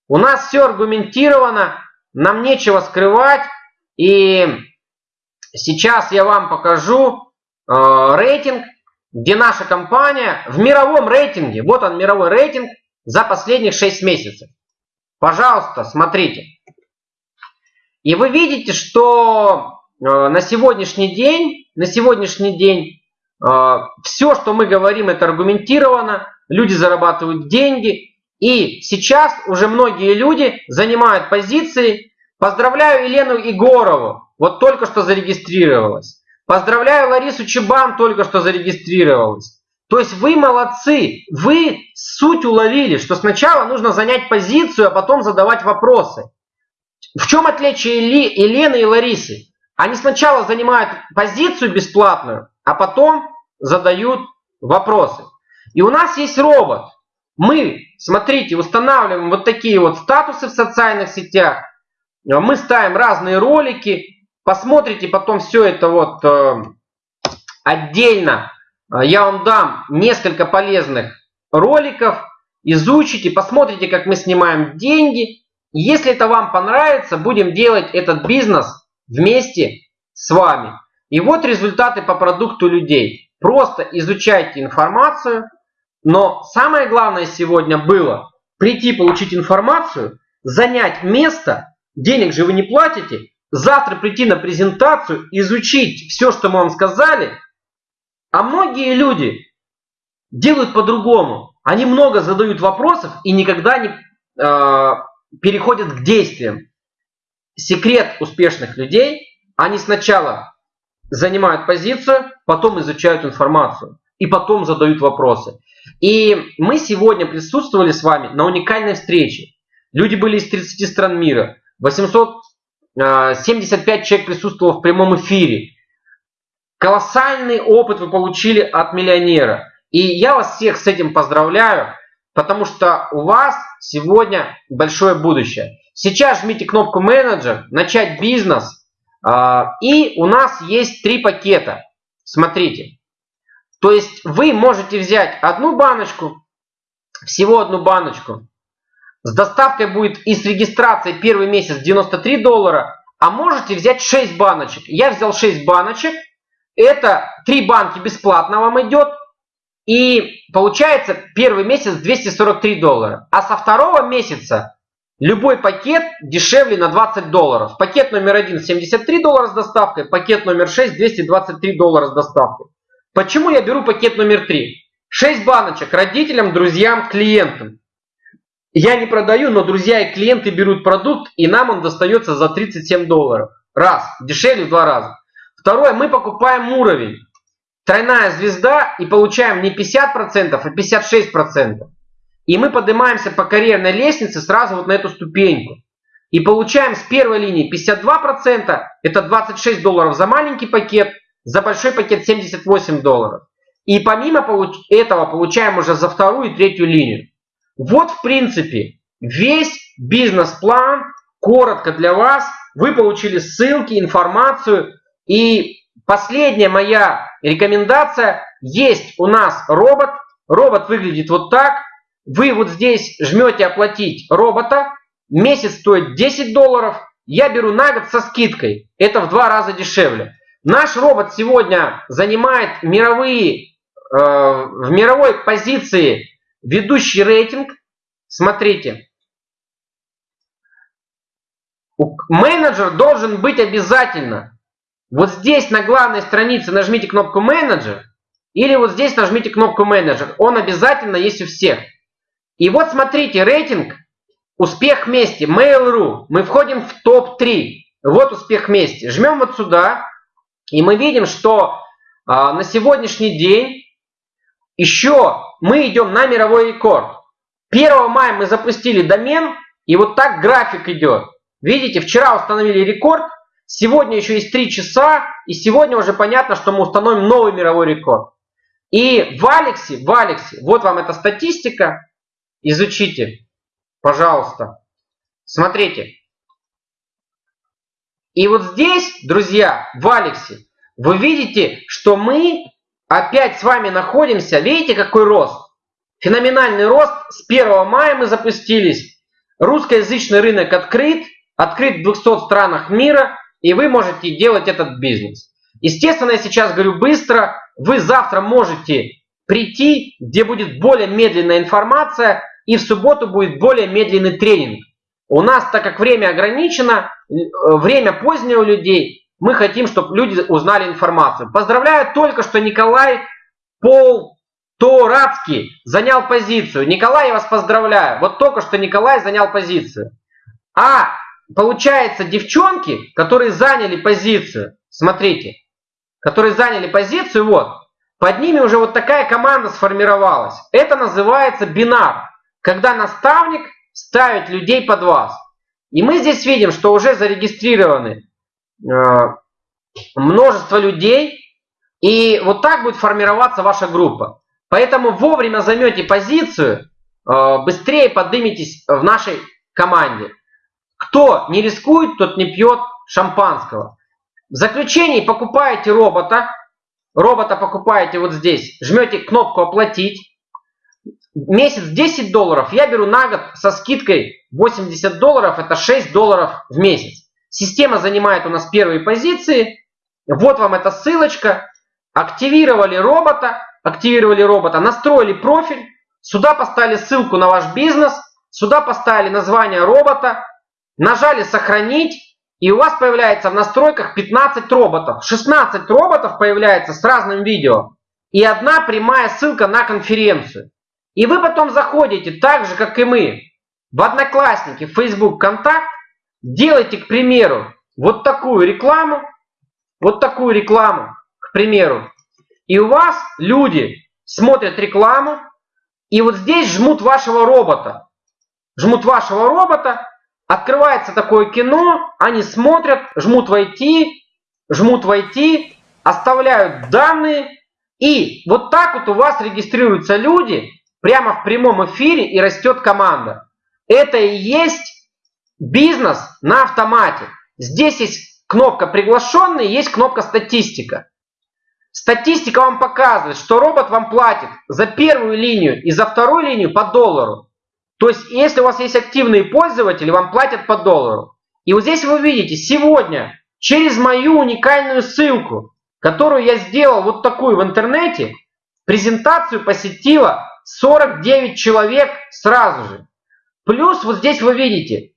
У нас все аргументировано, нам нечего скрывать. И сейчас я вам покажу э, рейтинг, где наша компания в мировом рейтинге, вот он мировой рейтинг, за последних 6 месяцев. Пожалуйста, смотрите. И вы видите, что э, на сегодняшний день, на сегодняшний день э, все, что мы говорим, это аргументировано. Люди зарабатывают деньги. И сейчас уже многие люди занимают позиции. Поздравляю Елену Егорову, вот только что зарегистрировалась. Поздравляю Ларису Чебан, только что зарегистрировалась. То есть вы молодцы, вы суть уловили, что сначала нужно занять позицию, а потом задавать вопросы. В чем отличие Елены и Ларисы? Они сначала занимают позицию бесплатную, а потом задают вопросы. И у нас есть робот. Мы, смотрите, устанавливаем вот такие вот статусы в социальных сетях. Мы ставим разные ролики. Посмотрите потом все это вот э, отдельно. Я вам дам несколько полезных роликов. Изучите, посмотрите, как мы снимаем деньги. Если это вам понравится, будем делать этот бизнес вместе с вами. И вот результаты по продукту людей. Просто изучайте информацию, но самое главное сегодня было прийти получить информацию, занять место, денег же вы не платите, завтра прийти на презентацию, изучить все, что мы вам сказали. А многие люди делают по-другому. Они много задают вопросов и никогда не э, переходят к действиям. Секрет успешных людей, они сначала занимают позицию, потом изучают информацию и потом задают вопросы. И мы сегодня присутствовали с вами на уникальной встрече. Люди были из 30 стран мира. 875 а, человек присутствовало в прямом эфире. Колоссальный опыт вы получили от миллионера. И я вас всех с этим поздравляю, потому что у вас сегодня большое будущее. Сейчас жмите кнопку менеджер, начать бизнес. А, и у нас есть три пакета. Смотрите. То есть вы можете взять одну баночку, всего одну баночку. С доставкой будет и с регистрацией первый месяц 93 доллара. А можете взять 6 баночек. Я взял 6 баночек. Это 3 банки бесплатно вам идет. И получается первый месяц 243 доллара. А со второго месяца любой пакет дешевле на 20 долларов. Пакет номер 1 73 доллара с доставкой. Пакет номер 6 223 доллара с доставкой. Почему я беру пакет номер 3? 6 баночек родителям, друзьям, клиентам. Я не продаю, но друзья и клиенты берут продукт, и нам он достается за 37 долларов. Раз, дешевле в два раза. Второе, мы покупаем уровень. Тройная звезда и получаем не 50%, а 56%. И мы поднимаемся по карьерной лестнице сразу вот на эту ступеньку. И получаем с первой линии 52%, это 26 долларов за маленький пакет, за большой пакет 78 долларов. И помимо этого получаем уже за вторую и третью линию. Вот в принципе весь бизнес-план коротко для вас. Вы получили ссылки, информацию. И последняя моя рекомендация. Есть у нас робот. Робот выглядит вот так. Вы вот здесь жмете оплатить робота. Месяц стоит 10 долларов. Я беру на год со скидкой. Это в два раза дешевле. Наш робот сегодня занимает мировые, э, в мировой позиции ведущий рейтинг. Смотрите. Менеджер должен быть обязательно. Вот здесь на главной странице нажмите кнопку менеджер. Или вот здесь нажмите кнопку менеджер. Он обязательно есть у всех. И вот смотрите, рейтинг «Успех вместе», Mail.ru. Мы входим в топ-3. Вот «Успех вместе». Жмем вот сюда. И мы видим, что а, на сегодняшний день еще мы идем на мировой рекорд. 1 мая мы запустили домен, и вот так график идет. Видите, вчера установили рекорд, сегодня еще есть 3 часа, и сегодня уже понятно, что мы установим новый мировой рекорд. И в Алексе, в Алексе, вот вам эта статистика, изучите, пожалуйста. Смотрите, и вот здесь, друзья, в Алексе, вы видите, что мы опять с вами находимся. Видите, какой рост? Феноменальный рост. С 1 мая мы запустились. Русскоязычный рынок открыт. Открыт в 200 странах мира. И вы можете делать этот бизнес. Естественно, я сейчас говорю быстро. Вы завтра можете прийти, где будет более медленная информация. И в субботу будет более медленный тренинг. У нас, так как время ограничено, э, время позднее у людей, мы хотим, чтобы люди узнали информацию. Поздравляю только что Николай Пол то Рацкий занял позицию. Николай, я вас поздравляю. Вот только что Николай занял позицию. А получается, девчонки, которые заняли позицию, смотрите, которые заняли позицию, вот, под ними уже вот такая команда сформировалась. Это называется бинар, когда наставник ставит людей под вас. И мы здесь видим, что уже зарегистрированы э, множество людей, и вот так будет формироваться ваша группа. Поэтому вовремя займете позицию, э, быстрее подниметесь в нашей команде. Кто не рискует, тот не пьет шампанского. В заключении покупаете робота. Робота покупаете вот здесь. Жмете кнопку «Оплатить». Месяц 10 долларов. Я беру на год со скидкой 80 долларов. Это 6 долларов в месяц. Система занимает у нас первые позиции. Вот вам эта ссылочка. Активировали робота. Активировали робота. Настроили профиль. Сюда поставили ссылку на ваш бизнес. Сюда поставили название робота. Нажали «Сохранить», и у вас появляется в настройках 15 роботов. 16 роботов появляется с разным видео. И одна прямая ссылка на конференцию. И вы потом заходите, так же, как и мы, в Одноклассники, в Facebook, Контакт, делайте, к примеру, вот такую рекламу, вот такую рекламу, к примеру. И у вас люди смотрят рекламу, и вот здесь жмут вашего робота. Жмут вашего робота, Открывается такое кино, они смотрят, жмут войти, жмут войти, оставляют данные. И вот так вот у вас регистрируются люди прямо в прямом эфире и растет команда. Это и есть бизнес на автомате. Здесь есть кнопка приглашенные, есть кнопка статистика. Статистика вам показывает, что робот вам платит за первую линию и за вторую линию по доллару. То есть, если у вас есть активные пользователи, вам платят по доллару. И вот здесь вы видите, сегодня через мою уникальную ссылку, которую я сделал вот такую в интернете, презентацию посетила 49 человек сразу же. Плюс вот здесь вы видите,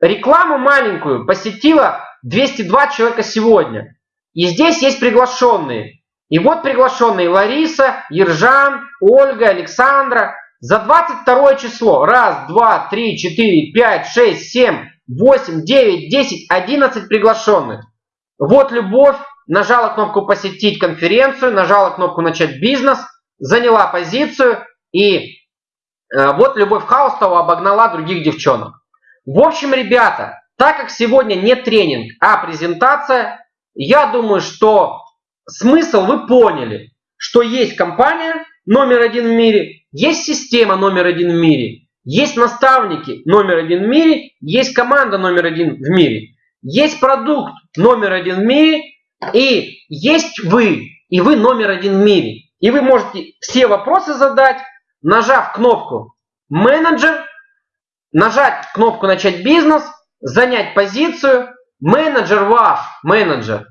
рекламу маленькую посетила 202 человека сегодня. И здесь есть приглашенные. И вот приглашенные Лариса, Ержан, Ольга, Александра. За 22 число. Раз, два, три, четыре, пять, шесть, семь, восемь, девять, десять, одиннадцать приглашенных. Вот Любовь нажала кнопку «Посетить конференцию», нажала кнопку «Начать бизнес», заняла позицию и э, вот Любовь Хаустова обогнала других девчонок. В общем, ребята, так как сегодня не тренинг, а презентация, я думаю, что смысл вы поняли, что есть компания номер один в мире, есть система номер один в мире, есть наставники номер один в мире, есть команда номер один в мире, есть продукт номер один в мире, и есть вы, и вы номер один в мире. И вы можете все вопросы задать, нажав кнопку «Менеджер», нажать кнопку «Начать бизнес», занять позицию. Менеджер ваш, менеджер,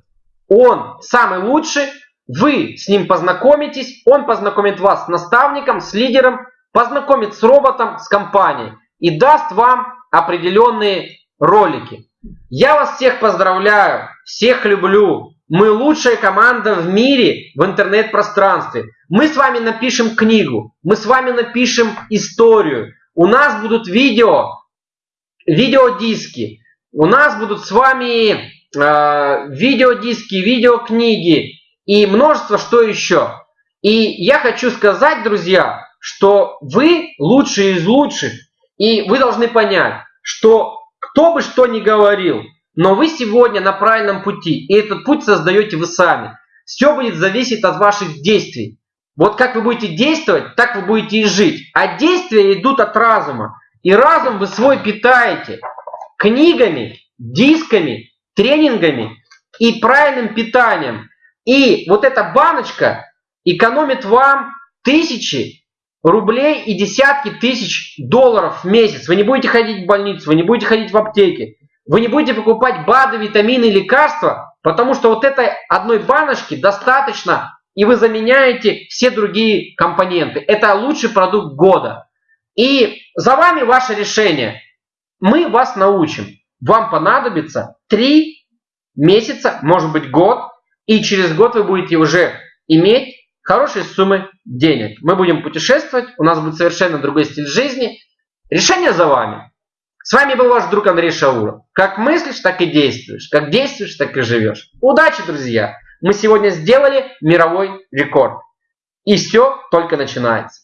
он самый лучший, вы с ним познакомитесь, он познакомит вас с наставником, с лидером, познакомит с роботом, с компанией и даст вам определенные ролики. Я вас всех поздравляю, всех люблю. Мы лучшая команда в мире в интернет-пространстве. Мы с вами напишем книгу, мы с вами напишем историю. У нас будут видео, видеодиски. У нас будут с вами э, видеодиски, видеокниги, и множество что еще. И я хочу сказать, друзья, что вы лучшие из лучших. И вы должны понять, что кто бы что ни говорил, но вы сегодня на правильном пути. И этот путь создаете вы сами. Все будет зависеть от ваших действий. Вот как вы будете действовать, так вы будете и жить. А действия идут от разума. И разум вы свой питаете книгами, дисками, тренингами и правильным питанием. И вот эта баночка экономит вам тысячи рублей и десятки тысяч долларов в месяц. Вы не будете ходить в больницу, вы не будете ходить в аптеки, вы не будете покупать БАДы, витамины, лекарства, потому что вот этой одной баночки достаточно, и вы заменяете все другие компоненты. Это лучший продукт года. И за вами ваше решение. Мы вас научим. Вам понадобится 3 месяца, может быть год, и через год вы будете уже иметь хорошей суммы денег. Мы будем путешествовать, у нас будет совершенно другой стиль жизни. Решение за вами. С вами был ваш друг Андрей Шауров. Как мыслишь, так и действуешь. Как действуешь, так и живешь. Удачи, друзья! Мы сегодня сделали мировой рекорд. И все только начинается.